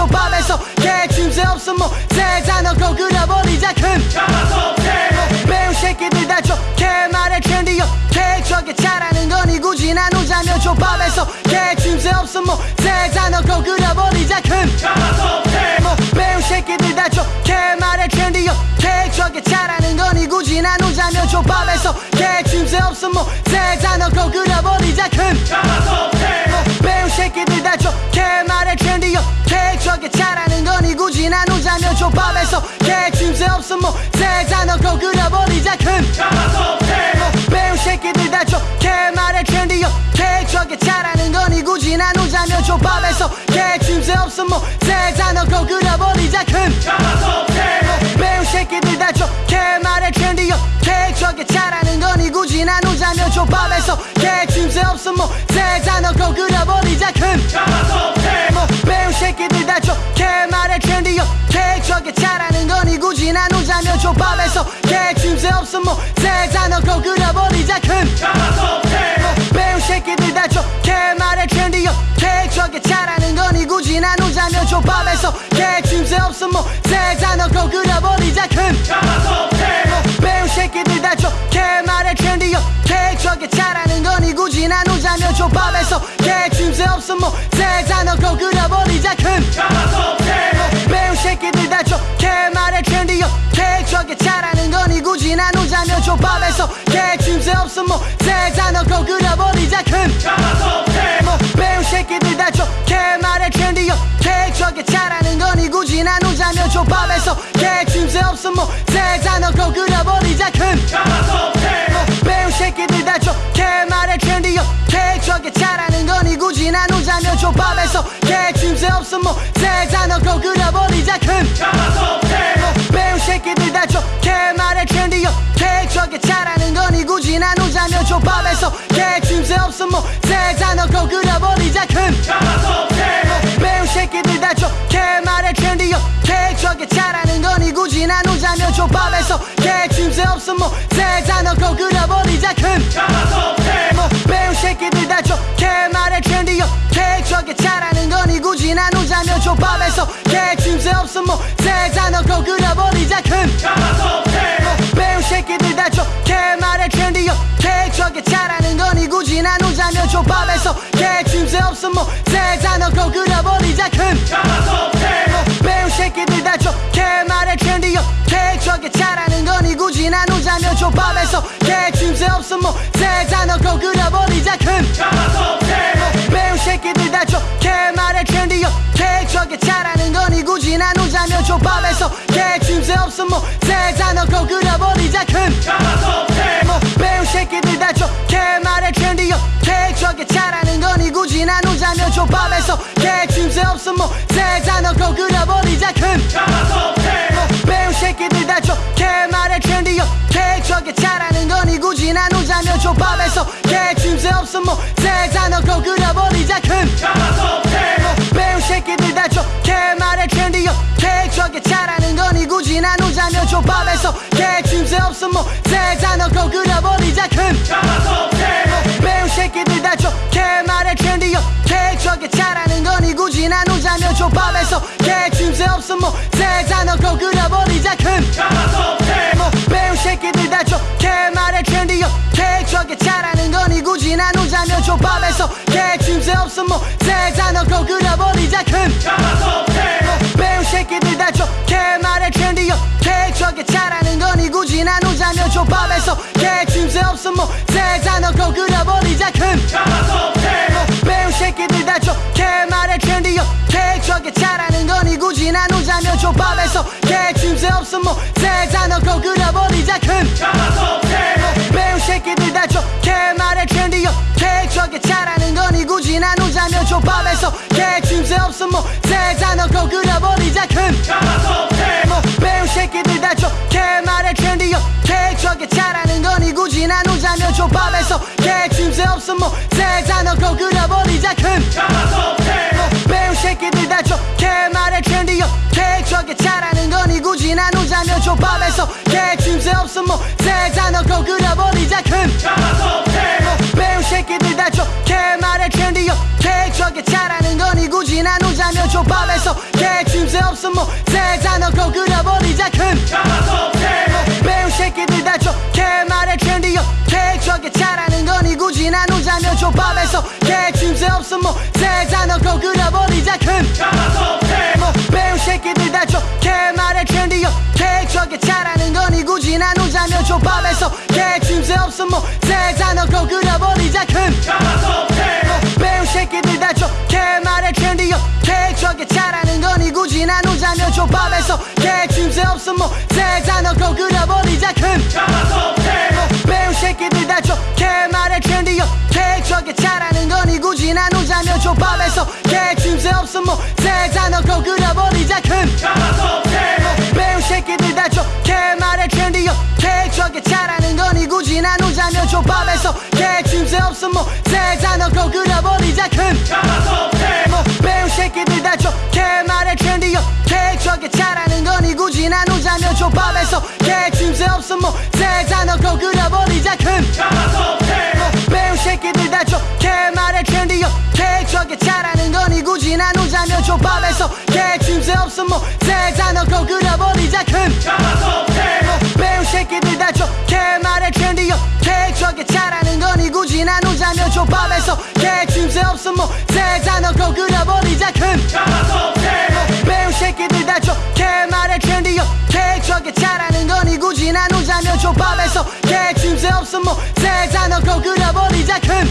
나누자면 조밥에서 개침새 없음 뭐세 단어고 그려버리자 큰뭐 배운 새끼들 다 좋게 말해 트렌디요. 계획적에 잘하는 거니 굳이 나누자면 조밥에서 개침새 없음 뭐세 단어고 그려버리자 큰뭐 배운 새끼들 다 좋게 말해 트렌디요. 계획적에 잘하는 거니 굳이 나누자면 조밥에서 개침새 없음 뭐세 단어고 그려버리자 큰뭐 배운 조밥에서 개침새 없음 뭐세 단어고 그려버리자 큰뭐 배운 새끼들 다 좋게 말해 트렌디요. 계획적에 잘하는 거니 굳이 나누자면 조밥에서 개침새 없음 뭐세 단어고 그려버리자 큰뭐 배운 새끼들 다 좋게 말해 트렌디요. 계획적에 잘하는 거니 굳이 나누자면 조밥에서 개침새 없음 뭐세 단어고 그려버리자 큰뭐 배운 거니 굳이 나누자면 조밥에서 개침새 없음 뭐세 단어고 그려버리자 큰뭐 배운 새끼들 다 좋게 말해 트렌디요 계획적에 잘하는 거니 굳이 나누자면 조밥에서 개침새 없음 뭐세 단어고 그려버리자 큰뭐 배운 새끼들 다 좋게 말해 트렌디요 계획적에 잘하는 거니 굳이 나누자면 조밥에서 개침새 없음 뭐세 단어고 그려버리자 큰뭐 조밥에서 개침새 없음 뭐세 단어고 그려버리자 큰뭐 배운 새끼들 다 좋게 말해 트렌디요. 계획적에 잘하는 거니 굳이 나누자면 조밥에서 개침새 없음 뭐세 단어고 그려버리자 큰뭐 배운 새끼들 다 좋게 말해 트렌디요. 계획적에 잘하는 거니 굳이 나누자면 조밥에서 개침새 없음 뭐세 단어고 그려버리자 큰뭐 배운 개침새 없음 뭐세 단어고 그려버리자 큰뭐 배운 새끼들 다 좋게 말해 트렌디요. 계획적에 잘하는 거니 굳이 나누자면 조밥에서 개침새 없음 뭐세 단어고 그려버리자 큰뭐 배운 새끼들 다 좋게 말해 트렌디요. 계획적에 잘하는 거니 굳이 나누자면 조밥에서 개침새 없음 뭐세 단어고 그려버리자 큰뭐 배운 새끼들 다 좋게 말해 트렌디요. 계획적에 잘하는 나누자면 조밥에서 개침새 없음 뭐세 단어고 그려버리자 큰뭐 배운 새끼들 다 좋게 말해 트렌디요. 계획적에 잘하는 거니 굳이 나누자면 조밥에서 개침새 없음 뭐세 단어고 그려버리자 큰뭐 배운 새끼들 다 좋게 말해 트렌디요. 계획적에 잘하는 거니 굳이 나누자면 조밥에서 개침새 없음 뭐세 단어고 그려버리자 큰 밥에서 개침새 없음 뭐. 세잔놓고 그려버리자 큰. 배운 새끼들 다 좋게 말해 트렌디요. 케이크하게 잘하는 거니 굳이 나누자면 조밥에서. 개침새 없음 뭐. 세잔놓고 그려버리자 큰. 배운 새끼들 다 좋게 말해 트렌디요. 케이크하게 잘하는 거니 굳이 나누자면 조밥에서. 개침새 없음 뭐. 세잔놓고 그려버리자 큰. 뭐 개침새 없음 뭐 세잔놓고 그려버리자 큰뭐 배운 새끼들 다 좋게 말해 트렌디요. 케이크하게 잘하는 거니 굳이 나누자면 조밥에서 개침새 없음 뭐 세잔놓고 그려버리자 큰뭐 배운 새끼들 다 좋게 말해 트렌디요. 케이크하게 잘하는 거니 굳이 나누자면 조밥에서 개침새 없음 뭐 세잔놓고 그려버리자 조밥에서 개침새 없음 뭐 세잔놓고 그려버리자. 큰 뭐 배운 새끼들 다 좋게 말해. 트렌디요 케이크하게 잘하는 거니 굳이 나누자면 조밥에서 개침새 없음 뭐 세잔놓고 그려버리자. 큰 뭐 배운 새끼들 다 좋게 말해. 트렌디요 케이크하게 잘하는 거니 굳이 나누자면 조밥에서 개침새 없음 뭐 세잔놓고 그려버리자. 큰 나누자면 조밥에서 개침새 없음 뭐 세잔놓고 그려버리자 큰뭐 배운 새끼들 다 좋게 말해 트렌디요 케이크하게 잘하는 거니 굳이 나누자면 조밥에서 개침새 없음 뭐 세잔놓고 그려버리자 큰뭐 배운 새끼들 다 좋게 말해 트렌디요 케이크하게 잘하는 거니 굳이 나누자면 조밥에서 개침새 없음 뭐 세잔놓고 그려버리자 큰뭐 배운 조밥에서 개침새 없음 뭐. 세잔놓고 그려버리자 큰뭐 배운 새끼들 다 좋게 말해 트렌디요. 케이크하게 잘하는 거니 굳이 나누자면 조밥에서. 개침새 없음 뭐. 세잔놓고 그려버리자 큰뭐 배운 새끼들 다 좋게 말해 트렌디요. 케이크하게 잘하는 거니 굳이 나누자면 조밥에서. 개침새 없음 뭐. 세잔놓고 그려버리자 큰뭐 나누자면 조밥에서 개침새 없음 뭐 세잔놓고 그려버리자 큰뭐 배운 새끼들 다 좋게 말해 트렌디요 케이크하게 잘하는 거니 굳이 나누자면 조밥에서 개침새 없음 뭐 세잔놓고 그려버리자 큰뭐 배운 새끼들 다 좋게 말해 트렌디요 케이크하게 잘하는 거니 굳이 나누자면 조밥에서 개침새 없음 뭐 세잔놓고 그려버리자 큰뭐 배운 새끼들 다 좋게 케이크하게 잘하는 거니? 굳이 나누자면 조밥에서 개침새 없음 뭐. 세잔놓고 그려버리자 큰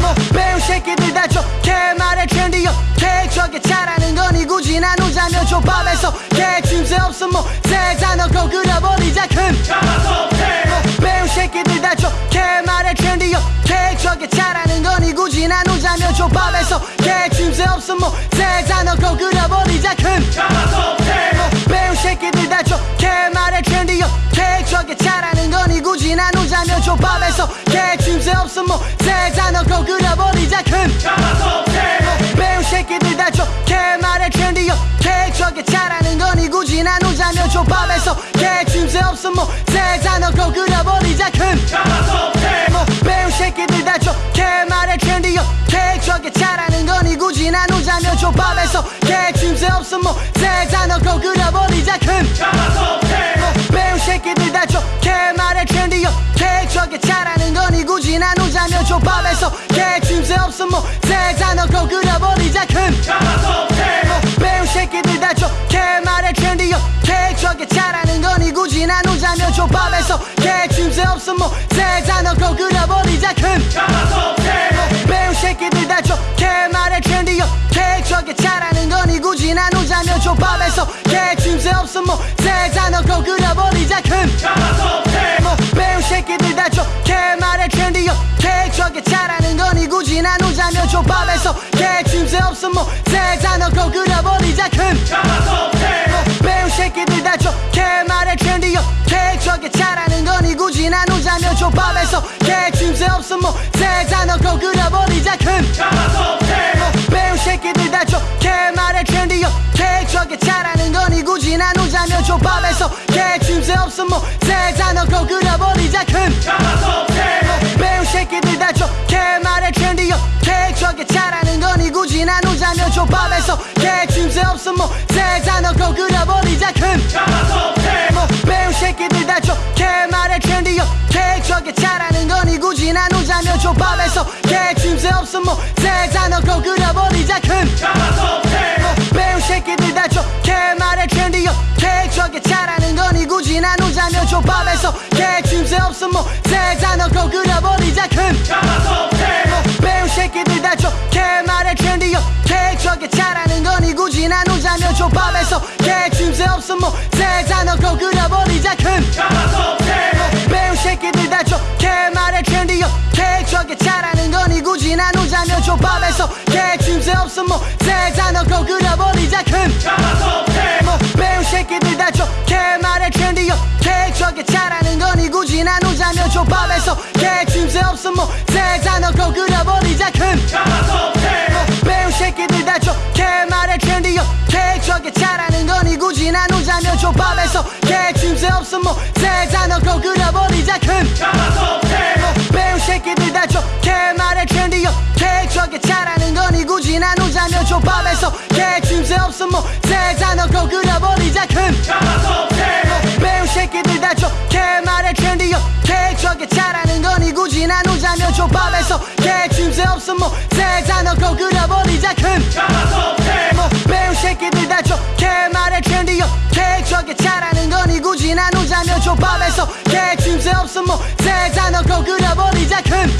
뭐 배운 새끼들 다 좋게 말해 트렌디요 케이크하게 잘하는 거니? 굳이 나누자면 조밥에서 개침새 없음 뭐. 세잔놓고 그려버리자 큰뭐 배운 새끼들 다 좋게 말해 트렌디요 케이크하게 잘하는 거니? 굳이 나누자면 조밥에서 개침새 없음 뭐. 세잔놓고 그려버리자 큰 거니 굳이 나누자면 조밥에서 개침새 없음 뭐 세잔놓고 그려버리자 큰뭐 배운 새끼들 다 좋게 말해 트렌디요. 케이크하게 잘하는 거니 굳이 나누자면 조밥에서 개침새 없음 뭐 세잔놓고 그려버리자 큰뭐 배운 새끼들 다 좋게 말해 트렌디요. 케이크하게 잘하는 거니 굳이 나누자면 조밥에서 개침새 없음 뭐 세잔놓고 그려버리자 큰뭐 개침새 없음 뭐 세잔놓고 그려버리자 큰뭐 배운 새끼들 다 좋게 말해 트렌디요 케이크하게 잘하는 거니 굳이 나누자면 조밥에서 개침새 없음 뭐 세잔놓고 그려버리자 큰뭐 배운 새끼들 다 좋게 말해 트렌디요 케이크하게 잘하는 거니 굳이 나누자면 조밥에서 개침새 없음 뭐 세잔놓고 그려버리자 큰뭐 배운 새끼들 다 좋게 말해 트렌디요 케이크하게 잘하는 조밥에서 개침새 없음 뭐 세잔놓고 그려버리자 큰뭐 배운 새끼들 다 좋게 말해 트렌디요 케이크하게 잘하는 거니 굳이 나누자면 조밥에서. 개침새 없어. 뭐세 단어고 그려버리자 큰. 배운 새끼들 다 좋게 말해 오케이 저게 잘하는 거니 굳이 나누자면 조밥에서. 개침새 없어. 뭐세 단어고 그려버리자 큰. 배운 개침새 없어 뭐세 단어고 그려버리자 큰. 뭐 배운 새끼들 다 좋게 말해 오케이 저게 잘하는 거니 굳이 나누자면 조밥에서 개침새 없어 뭐세 단어고 그려버리자 큰. 뭐 배운 새끼들 다 좋게 말해 오케이 저게 잘하는 거니 굳이 나누자면 조밥에서 개침새 없어 뭐세 단어고 그려버리자 큰. 뭐 배운 개침새 없어 뭐세 단어고 그려버리자 큰. 배운 새끼들 다 좋게 말해 오케이 저게 잘하는 거니 굳이 나누자면 조밥에서 개침새 없어 뭐세 단어고 그려버리자 큰. 뭐 배운 새끼들 다 좋게 말해 오케이 저게 잘하는 거니 굳이 나누자면 조밥에서 개침새 없어 뭐세 단어고 그려버리자 큰. 뭐 조밥에서 개침새 없어 뭐세 단어고 그려버리자 큰. 뭐 배운 새끼들 다 좋게 말해 trendy 오케이 저게 잘하는 거니 굳이 나누자면 조밥에서 개침새 없어 뭐세 단어고 그려버리자 큰. 뭐 배운 새끼들 다 좋게 말해 trendy 오케이 저게 잘하는 거니 굳이 나누자면 조밥에서 개침새 없어 뭐세 단어고 그려버리자 큰. 뭐 조밥에서 개침새 없어 뭐세 단어고 그려버리자 큰.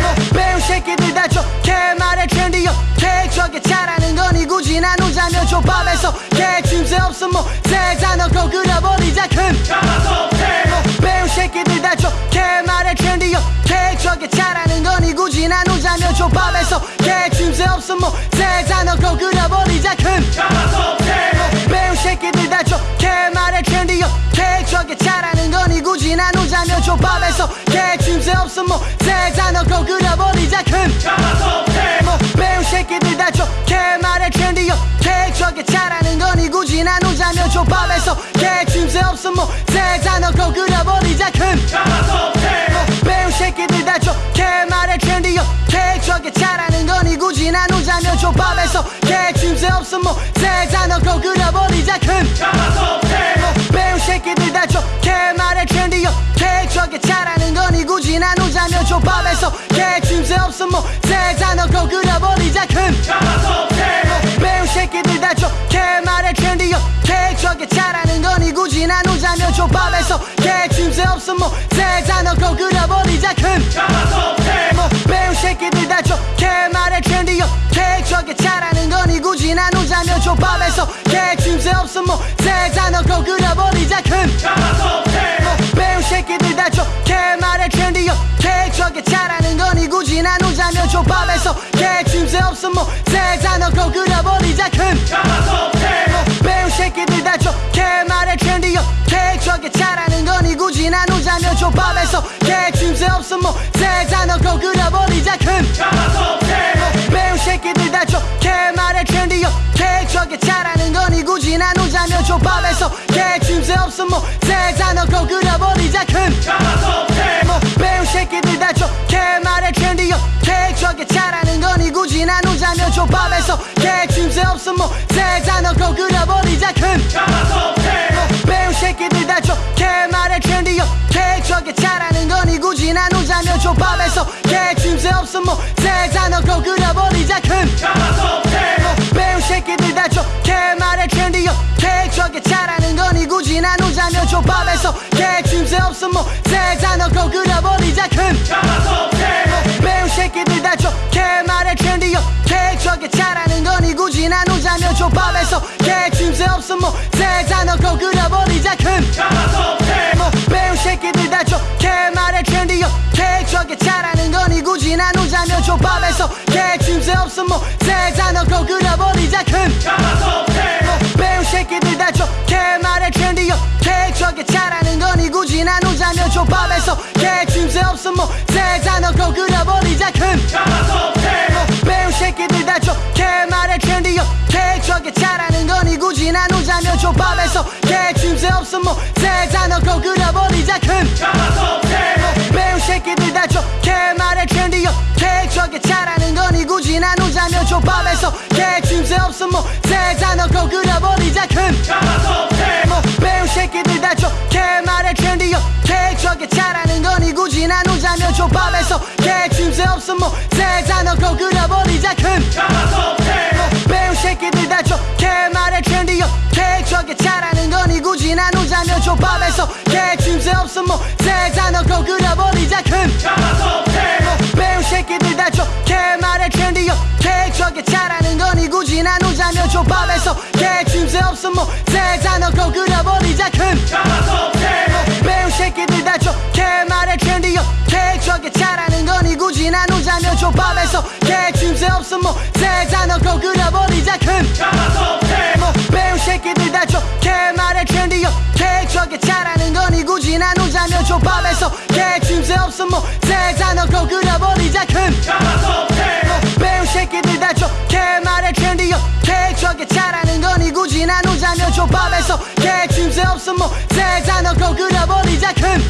뭐 배운 새끼들 다 좋게 말해 오케이 저게 잘하는 거니 굳이 나누자면 조밥에서 개침새 없어 뭐세 단어고 그려버리자 큰. 뭐 배운 새끼들 다 좋게 말해 오케이 저게 잘하는 거니 굳이 나누자면 조밥에서 개침새 없어 뭐세 단어고 그려버리자 큰. 뭐 개침새 없어 뭐세 단어고 그려버리자 큰뭐 배운 새끼들 다 좋게 말해 오케이 저게 잘하는 거니 굳이 나누자면 조밥에서 개침새 없어 뭐세 단어고 그려버리자 큰뭐 배운 새끼들 다 좋게 말해 오케이 저게 잘하는 거니 굳이 나누자면 조밥에서 개침새 없어 뭐세 단어고 그려버리자 큰뭐 개침새 없어 뭐세 단어고 그려버리자 큰. 뭐 배운 새끼들 다 좋게 말해 오케이 저게 잘하는 거니 굳이 나누자면 조밥에서. 개침새 없어 뭐세 단어고 그려버리자 큰. 뭐 배운 새끼들 다 좋게 말해 오케이 저게 잘하는 거니 굳이 나누자면 조밥에서. 개침새 없어 뭐세 단어고 그려버리자 큰. 뭐 조밥에서 개침새 없어. 뭐세 단어고 그려버리자. 큰. 뭐 배운 새끼들 다 좋게 말해 오케이 저게 잘하는 거니 굳이 나누자면 조밥에서. 개침새 없어. 뭐세 단어고 그려버리자. 큰. 뭐 배운 새끼들 다 좋게 말해 오케이 저게 잘하는 거니 굳이 나누자면 조밥에서. 개침새 없어. 뭐세 단어고 그려버리자. 큰. 뭐 배운 나누자면 조밥에서 개침새 없어 뭐세 단어고 그려버리자 큰. 뭐 배운 새끼들 다 좋게 말해 오케이 저게 잘하는 거니 굳이 나누자면 조밥에서 개침새 없어 뭐세 단어고 그려버리자 큰. 뭐 배운 새끼들 다 좋게 말해 오케이 저게 잘하는 거니 굳이 나누자면 조밥에서 개침새 없어 뭐세 단어고 그려버리자 큰. 뭐 개침새 없어 뭐세 단어고 그려버리자 큰뭐 배운 새끼들 다 좋게 말해 trendy 오케이 저게 잘하는 거니 굳이 나누자면 조밥에서 개침새 없어 뭐세 단어고 그려버리자 큰뭐 배운 새끼들 다 좋게 말해 trendy 오케이 저게 잘하는 거니 굳이 나누자면 조 조밥에서 개침새 없음 뭐세 단어 거그려버리자 큰 배운 조밥에서 개침새 없음 뭐세 단어 거그려버리자 큰. 배운 새끼들 다 좋게 말해 trendy 계획적에 잘하는 거니 굳이 나누자면 조밥에서. 개침새 없음 뭐세 단어 거그려버리자 큰. 뭐, 배운 새끼들 다 좋게 말해 trendy 계획적에 잘하는 거니 굳이 나누자면 조밥에서. 개침새 없음 뭐세 단어 거그려버리자 큰. 뭐, 배운 새끼들 다 좋게 말해 trendy 계획적에 잘하는 거니 굳이 나누자면 조밥에서 개침새 없음 뭐세 단어 거그려버리자 큰 뭐, 배운 새끼들 다 좋게 말해 trendy 계획적에 잘하는 거니 굳이 나누자면 조밥에서 개침새 없음 뭐세 단어 거그려버리자 큰 배운 새끼들 다 좋게 말해 trendy 계획적에 잘하는 거니 굳이 나누자면 조밥에서 개침새 없음 뭐세 단어 거그려버리자 큰 뭐, 배운 개침새 없음 뭐세 단어 거그려버리자 큰 뭐, 배운 새끼들 다 좋게 말해 trendy 계획적에 잘하는 거니 굳이 나누자면 조밥에서 개침새 없음 뭐세 단어 거그려버리자 큰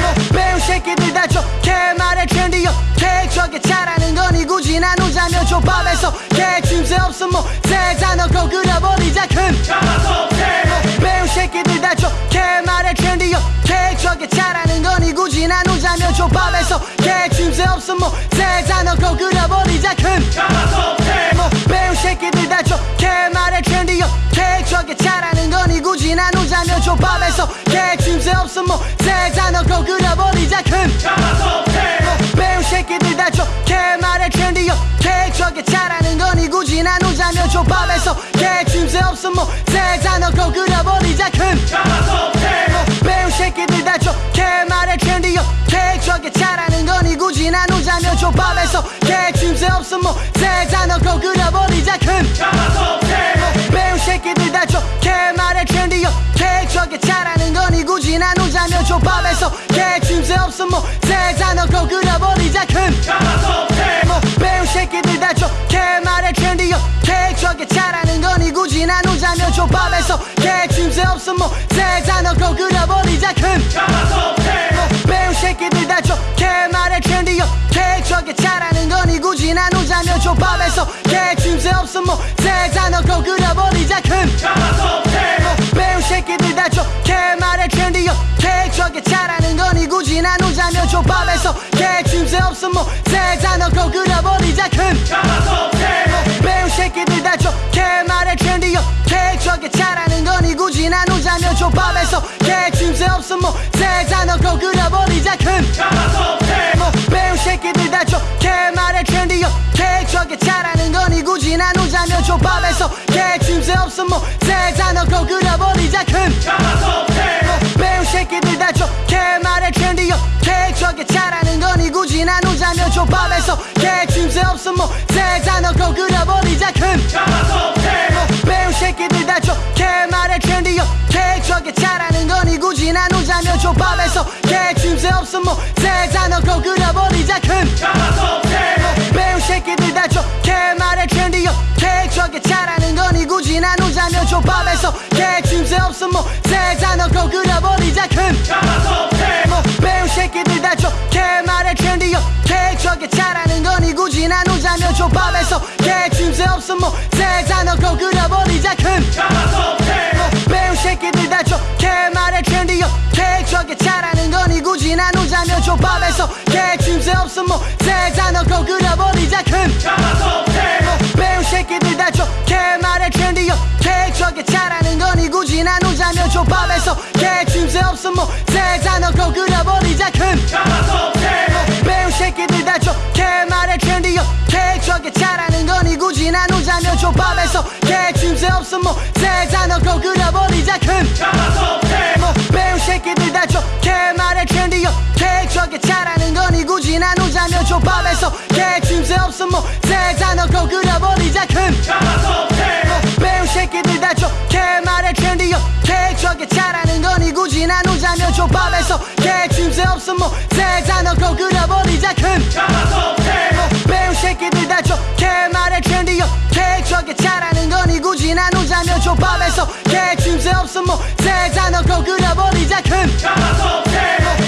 뭐, 배운 새끼들 다 좋게 말해 trendy 계획적에 잘하는 거니 굳이 나누자면 조밥에서 개침새 없음 뭐세 단어 거그려버리자 큰 뭐, 개침새 없음 뭐세 단어 거그려버리자 큰. 뭐, 배운 새끼들 다 좋게 말해 trendy 계획적에 잘하는 거니 굳이 나누자면 조밥에서. 개침새 없음 뭐세 단어 거그려버리자 큰. 뭐, 배운 새끼들 다 좋게 말해 trendy 계획적에 잘하는 거니 굳이 나누자면 조밥에서. 개침새 없음 뭐세 단어 거그려버리자 큰. 뭐, 배운 조밥에서 개침새 없음 뭐세 단어 거그려버리자 큰 뭐, 배운 새끼들 다 좋게 말해 trendy 계획적에 잘하는 거니 굳이 나누자면 조밥에서 개침새 없음 뭐세 단어 거그려버리자 큰 뭐, 배운 새끼들 다 좋게 말해 trendy 계획적에 잘하는 거니 굳이 나누자면 조밥에서 개침새 없음 뭐세 단어 거그려버리자 큰 뭐, 배운 나누자면 조밥에서 개침새 없음 뭐세 단어 거 그려버리자 큰 뭐, 배운 새끼들 다 좋게 말해 trendy 계획적에 잘하는 거니 굳이 나누자면 조밥에서 개침새 없음 뭐세 단어 거 그려버리자 큰 뭐, 배운 새끼들 다 좋게 말해 trendy 계획적에 잘하는 거니 굳이 나누자면 조밥에서 개침새 없음 뭐세 단어 거 그려버리자 큰 뭐, 나누자면 조밥에서 개침새 없음 뭐세 단어 거 그려버리자 큰. 뭐, 배운 새끼들 다 좋게 말해 trendy 계획적에 잘하는 거니 굳이 나누자면 조밥에서 개침새 없음 뭐세 단어 거 그려버리자 큰. 뭐, 배운 새끼들 다 좋게 말해 trendy 계획적에 잘하는 거니 굳이 나누자면 조밥에서 개침새 없음 뭐세 단어 거 그려버리자 큰. 뭐, 조밥에서 개침새 없음 뭐세 단어 거그려버리자 큰 뭐, 배운 새끼들 다 좋게 말해 trendy 계획적에 잘하는 거니 굳이 나누자면 조밥에서 개침새 없음 뭐세 단어 거그려버리자 큰 뭐, 배운 새끼들 다 좋게 말해 trendy 계획적에 잘하는 거니 굳이 나누자면 조밥에서 개침새 없음 뭐세 단어 거그려 조밥에서 개침새 없음 뭐세 단어 거그려버리자. 큰 뭐, 배운 새끼들 다 좋게 말해. trendy 계획적에 잘하는 거니 굳이 나누자면 조밥에서 개침새 없음 뭐세 단어 거그려버리자. 큰 뭐, 배운 새끼들 다 좋게 말해. trendy 계획적에 잘하는 거니 굳이 나누자면 조밥에서 개침새 없음 뭐세 단어 거그려버리자. 큰 개침새 없음 뭐세 단어고 그려버리자 큰. 배운 새끼들 다 좋게 말해 트렌디요 개척에 잘하는 거니 굳이 나누자면 조밥에서. 개침새 없음 뭐세 단어고 그려버리자 큰.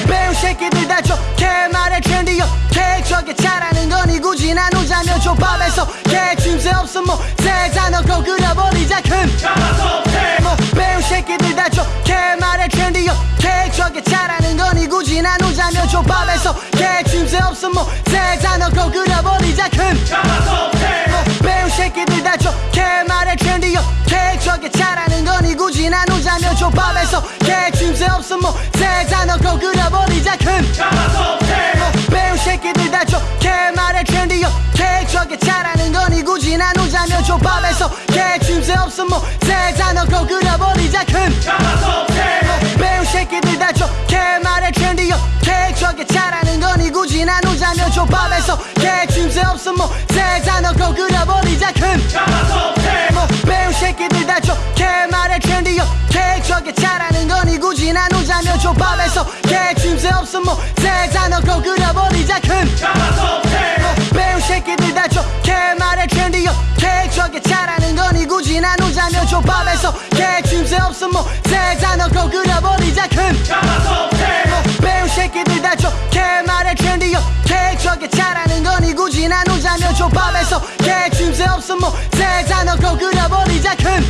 배운 새끼들 다 좋게 말해 트렌디요 개척에 잘하는 거니 굳이 나누자면 조밥에서. 개침새 없음 뭐세 단어고 그려버리자 큰. 배운 조밥에서 개침새 없음 뭐세 단어고 그려버리자 큰 배운 새끼들 다 좋게 말해 트렌디요. 개척에 잘하는 거니 굳이 나누자면 조밥에서 개침새 없음 뭐세 단어고 그려버리자 큰 배운 새끼들 다 좋게 말해 트렌디요. 개척에 잘하는 거니 굳이 나누자면 조밥에서 개침새 없음 뭐세 단어고 그려버리자 큰 배운 개침새 없음 뭐세 단어고 그려버리자 큰. 배운 새끼들 다 좋게 말해 트렌디요. 개척에 잘하는 거니 굳이 나누자면 조밥에서 개침새 없음 뭐세 단어고 그려버리자 큰. 배운 새끼들 다 좋게 말해 트렌디요. 개척에 잘하는 거니 굳이 나누자면 조밥에서 개침새 없음 뭐세 단어고 그려버리자 큰 나누자면 조밥에서 개침새 없음 뭐세 단어고 그려버리자 큰.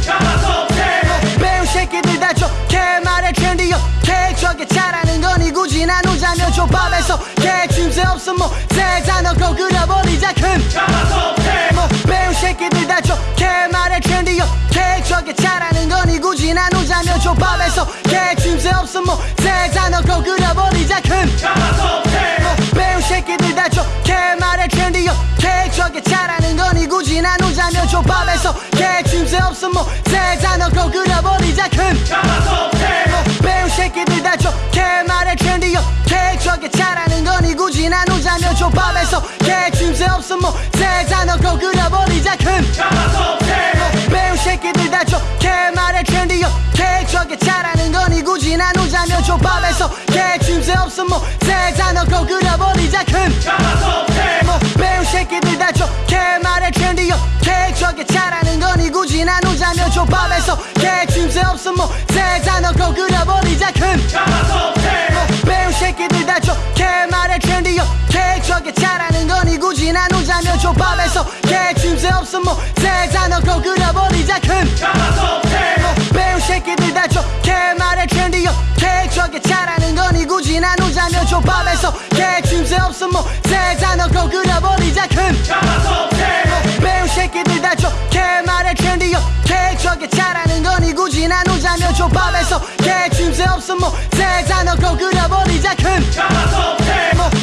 배운 새끼들 다 좋게 말해 트렌디요 개척에 잘하는 거니 굳이 나누자면 조밥에서 개침새 없음 뭐세 단어고 그려버리자 큰. 배운 새끼들 다 좋게 말해 트렌디요 개척에 잘하는 거니 굳이 나누자면 조밥에서 개침새 없음 뭐세 단어고 그려버리자 큰. 배운 조밥에서 개침새 없음 뭐세 단어고 그려버리자 큰. 배운 새끼들 다 좋게 말해 개척에 잘하는 거니 굳이 나누자면 조밥에서. 개침새 없음 뭐세 단어고 그려버리자 큰. 배운 새끼들 다 좋게 말해 개척에 잘하는 거니 굳이 나누자면 조밥에서. 개침새 없음 뭐세 단어고 그려버리자 큰. 배운 개침새 없음 뭐세 단어고 그려버리자 큰. 배운 새끼들 다 좋게 말해 트렌디요 개척에 잘하는 거니 굳이 나누자면 조밥에서 개침새 없음 뭐세 단어고 그려버리자 큰. 배운 새끼들 다 좋게 말해 트렌디요 개척에 잘하는 거니 굳이 나누자면 조밥에서 개침새 없음 뭐세 단어고 그려버리자 큰. 배운 새끼들 다 좋게 말해 트렌디요 개척에 잘하는 거니 굳이 나누자면 조밥에서 개침새 없음 뭐세 단어고 그려버리자 큰.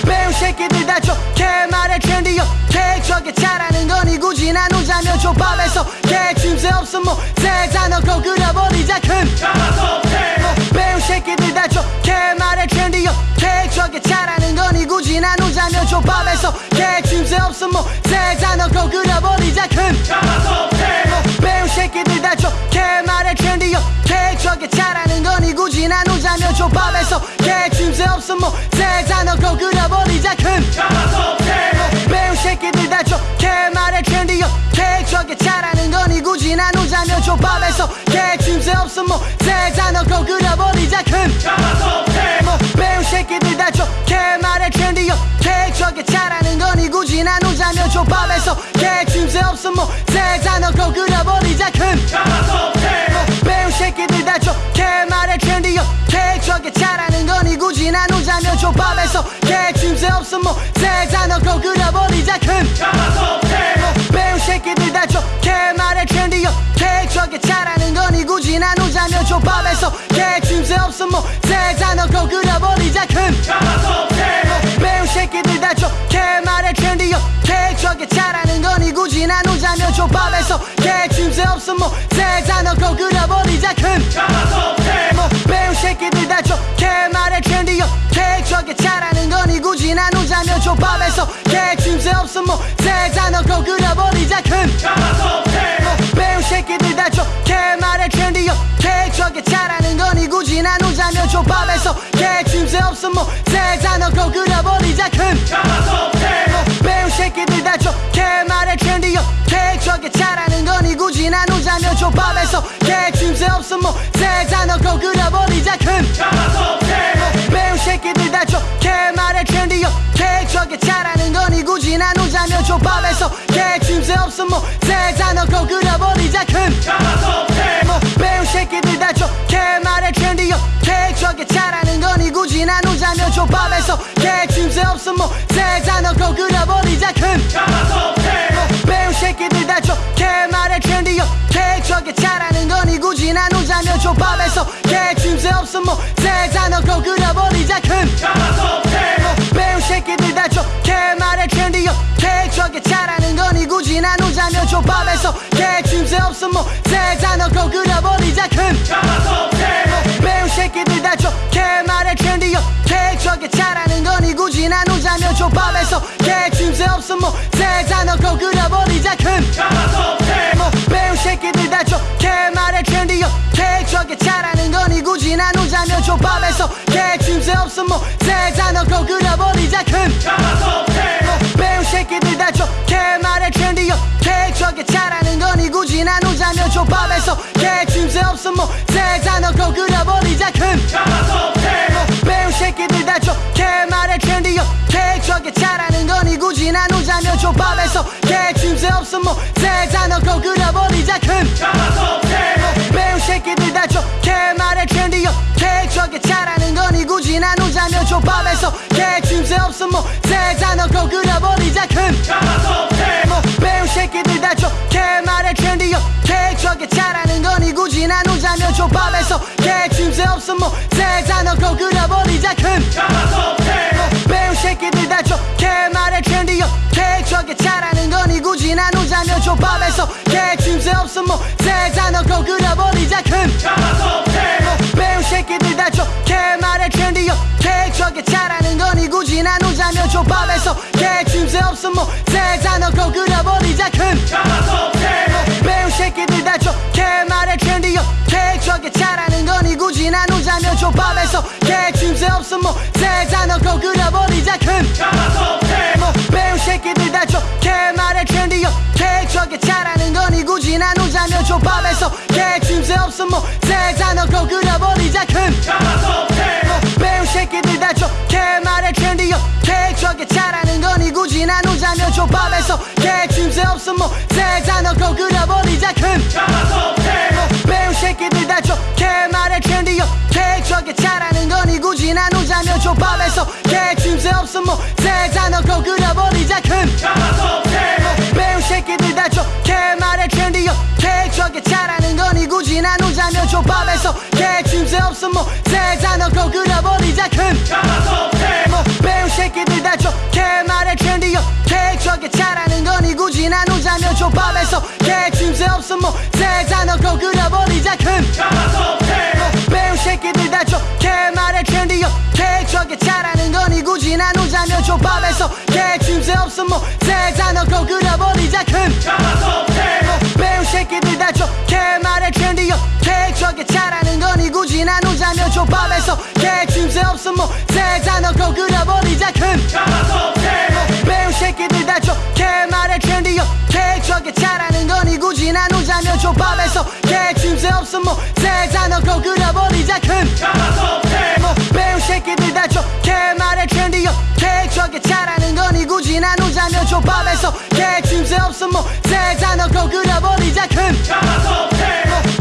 배운 새끼들 다 좋게 말해 트렌디요 개척에 잘하는 거니 굳이 나누자면 조밥에서 개침새 없음 뭐세 단어고 그려버리자 큰. 배운 새끼들 다 좋게 말해 트렌디요 개척에 잘하는 거니 굳이 나누자면 조밥에서 개침새 없음 뭐세 단어고 그려버리자 큰 조밥에서 개침새 없음 뭐세 단어고 그려버리자 큰. 배운 새끼들 다 좋게 말해 트렌디요. 개척에 잘하는 거니 굳이 나누자면 조밥에서 개침새 없음 뭐세 단어고 그려버리자 큰. 배운 새끼들 다 좋게 말해 트렌디요. 개척에 잘하는 거니 굳이 나누자면 조밥에서 개침새 없음 뭐세 단어고 그려버리자 큰. 배운 개침새 없음 뭐세 단어고 그려버리자 큰 배운 새끼들 다 좋게 말해 트렌디요 개척에 잘하는 거니 굳이 나누자면 조밥에서 개침새 없음 뭐세 단어고 그려버리자 큰 배운 새끼들 다 좋게 말해 트렌디요 개척에 잘하는 거니 굳이 나누자면 조밥에서 개침새 없음 뭐세 단어고 그려버리자 큰 배운 조밥에서 개침새 없음 뭐세 단어고 그려버리자 큰. 배운 새끼들 다 좋게 말해 트렌디요. 개척에 잘하는 거니 굳이 나누자면 조밥에서 개침새 없어 뭐세 단어고 그려버리자 큰. 배운 새끼들 다 좋게 말해 trendy 오케이 저게 잘하는 거니 굳이 나누자면 조밥에서 개침새 없어 뭐세 단어고 그려버리자 큰. 배운 나누자면 조밥에서 개침새 없어 뭐세 단어고 그려버리자 큰뭐 배운 새끼들 다 좋게 말해 오케이 저게 잘하는 거니 굳이 나누자면 조밥에서 개침새 없어 뭐세 단어고 그려버리자 큰뭐 배운 새끼들 다 좋게 말해 오케이 저게 잘하는 거니 굳이 나누자면 조밥에서 개침새 없어 뭐세 단어고 그려버리자 큰뭐 개침새 없어 뭐세 단어고 그려버리자 큰 배운 새끼들 다 좋게 말해 오케이 저게 잘하는 거니 굳이 나누자면 조밥에서 개침새 없어 뭐세 단어고 그려버리자 큰뭐 배운 새끼들 다 좋게 말해 오케이 저게 잘하는 거니 굳이 나누자면 조밥에서 개침새 없어 뭐세 단어고 그려버리자 큰뭐 개침새 없어 뭐세 단어고 그려버리자 큰. 뭐 배운 새끼들 다 좋게 말해 trendy 오케이 저게 잘하는 거니 굳이 나누자면 조밥에서 개침새 없어 뭐세 단어고 그려버리자 큰. 뭐 배운 새끼들 다 좋게 말해 trendy 오케이 저게 잘하는 거니 굳이 나누자면 조밥에서 개침새 없어 뭐세 단어고 그려버리자 조밥에서 개침새 없어. 뭐세 단어고 그려버리자. 큰. 뭐 배운 새끼들 다 좋게 말해 trendy 오케이 저게 잘하는 거니 굳이 나누자면 조밥에서 개침새 없어. 뭐세 단어고 그려버리자. 큰. 뭐 배운 새끼들 다 좋게 말해 trendy 오케이 저게 잘하는 거니 굳이 나누자면 조밥에서 개침새 없어. 뭐세 단어고 그려버리자. 큰. 뭐 배운 개침새 없어 뭐세 단어고 그려버리자 큰뭐 배운 새끼들 다 좋게 말해 오케이 저게 잘하는 거니 굳이 나누자면 조밥에서 개침새 없어 뭐세 단어고 그려버리자 큰뭐 배운 새끼들 다 좋게 말해 오케이 저게 잘하는 거니 굳이 나누자면 조밥에서 개침새 없어 뭐세 단어고 그려버리자 큰뭐 조밥에서 개침새 없어 뭐세 단어고 그려버리자 큰. 뭐 배운 새끼들 다 좋게 말해 오케이 저게 잘하는 거니 굳이 나누자면 조밥에서 개침새 없어 뭐세 단어고 그려버리자 큰. 뭐 배운 새끼들 다 좋게 말해 오케이 저게 잘하는 거니 굳이 나누자면 조밥에서 개침새 없어 뭐세 단어고 그려버리자 큰 조밥에서 개침새 없어 뭐세 단어고 그려버리자 큰. 뭐 배운 새끼들 다 좋게 말해 trendy 오케이 저게 잘하는 거니 굳이 나누자면 조밥에서 개침새 없어 뭐세 단어고 그려버리자 큰. 뭐 배운 새끼들 다 좋게 말해 trendy 오케이 저게 잘하는 거니 굳이 나누자면 조밥에서 개침새 없어 뭐세 단어고 그려버리자 큰. 뭐 배운 나누자면 조밥에서 개침새 없어 뭐세 단어고 그려버리자 큰뭐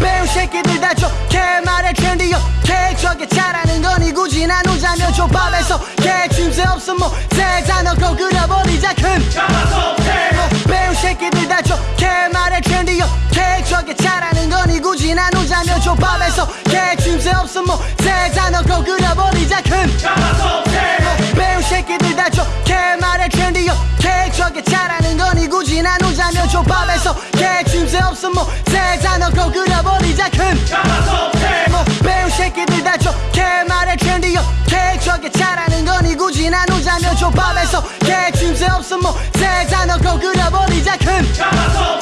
배운 새끼들 다 좋게 말해 오케이 저게 잘하는 거니 굳이 나누자면 조밥에서 개침새 없어 뭐세 단어고 그려버리자 큰뭐 배운 새끼들 다 좋게 말해 오케이 저게 잘하는 거니 굳이 나누자면 조밥에서 개침새 없어 뭐세 단어고 그려버리자 큰뭐 개침새 없어 뭐세 단어고 그려버리자 큰뭐 배운 새끼들 다 좋게 말해 trendy 오케이 저게 잘하는 거니 굳이 나누자면 조밥에서 개침새 없어 뭐세 단어고 그려버리자 큰뭐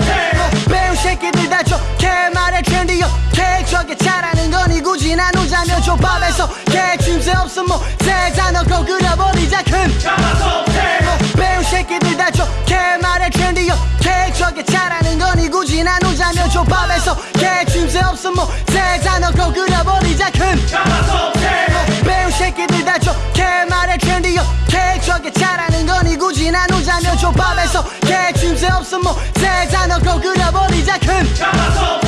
배운 새끼들 다 좋게 말해 trendy 오케이 저게 잘하는 거니 굳이 나누자 나누자면 조밥에서 개침새 없음 뭐세 단어 고 그려버리자 큰 어, 조밥에서 개침새 없음 뭐세 단어 고 그려버리자 큰. 어, 배운 새끼들 다 좋게 말해 트렌디요. 계획적에 잘하는 거니 굳이 나누자면 조밥에서 개침새 없음 뭐세 단어 고 그려버리자 큰. 뭐, 배운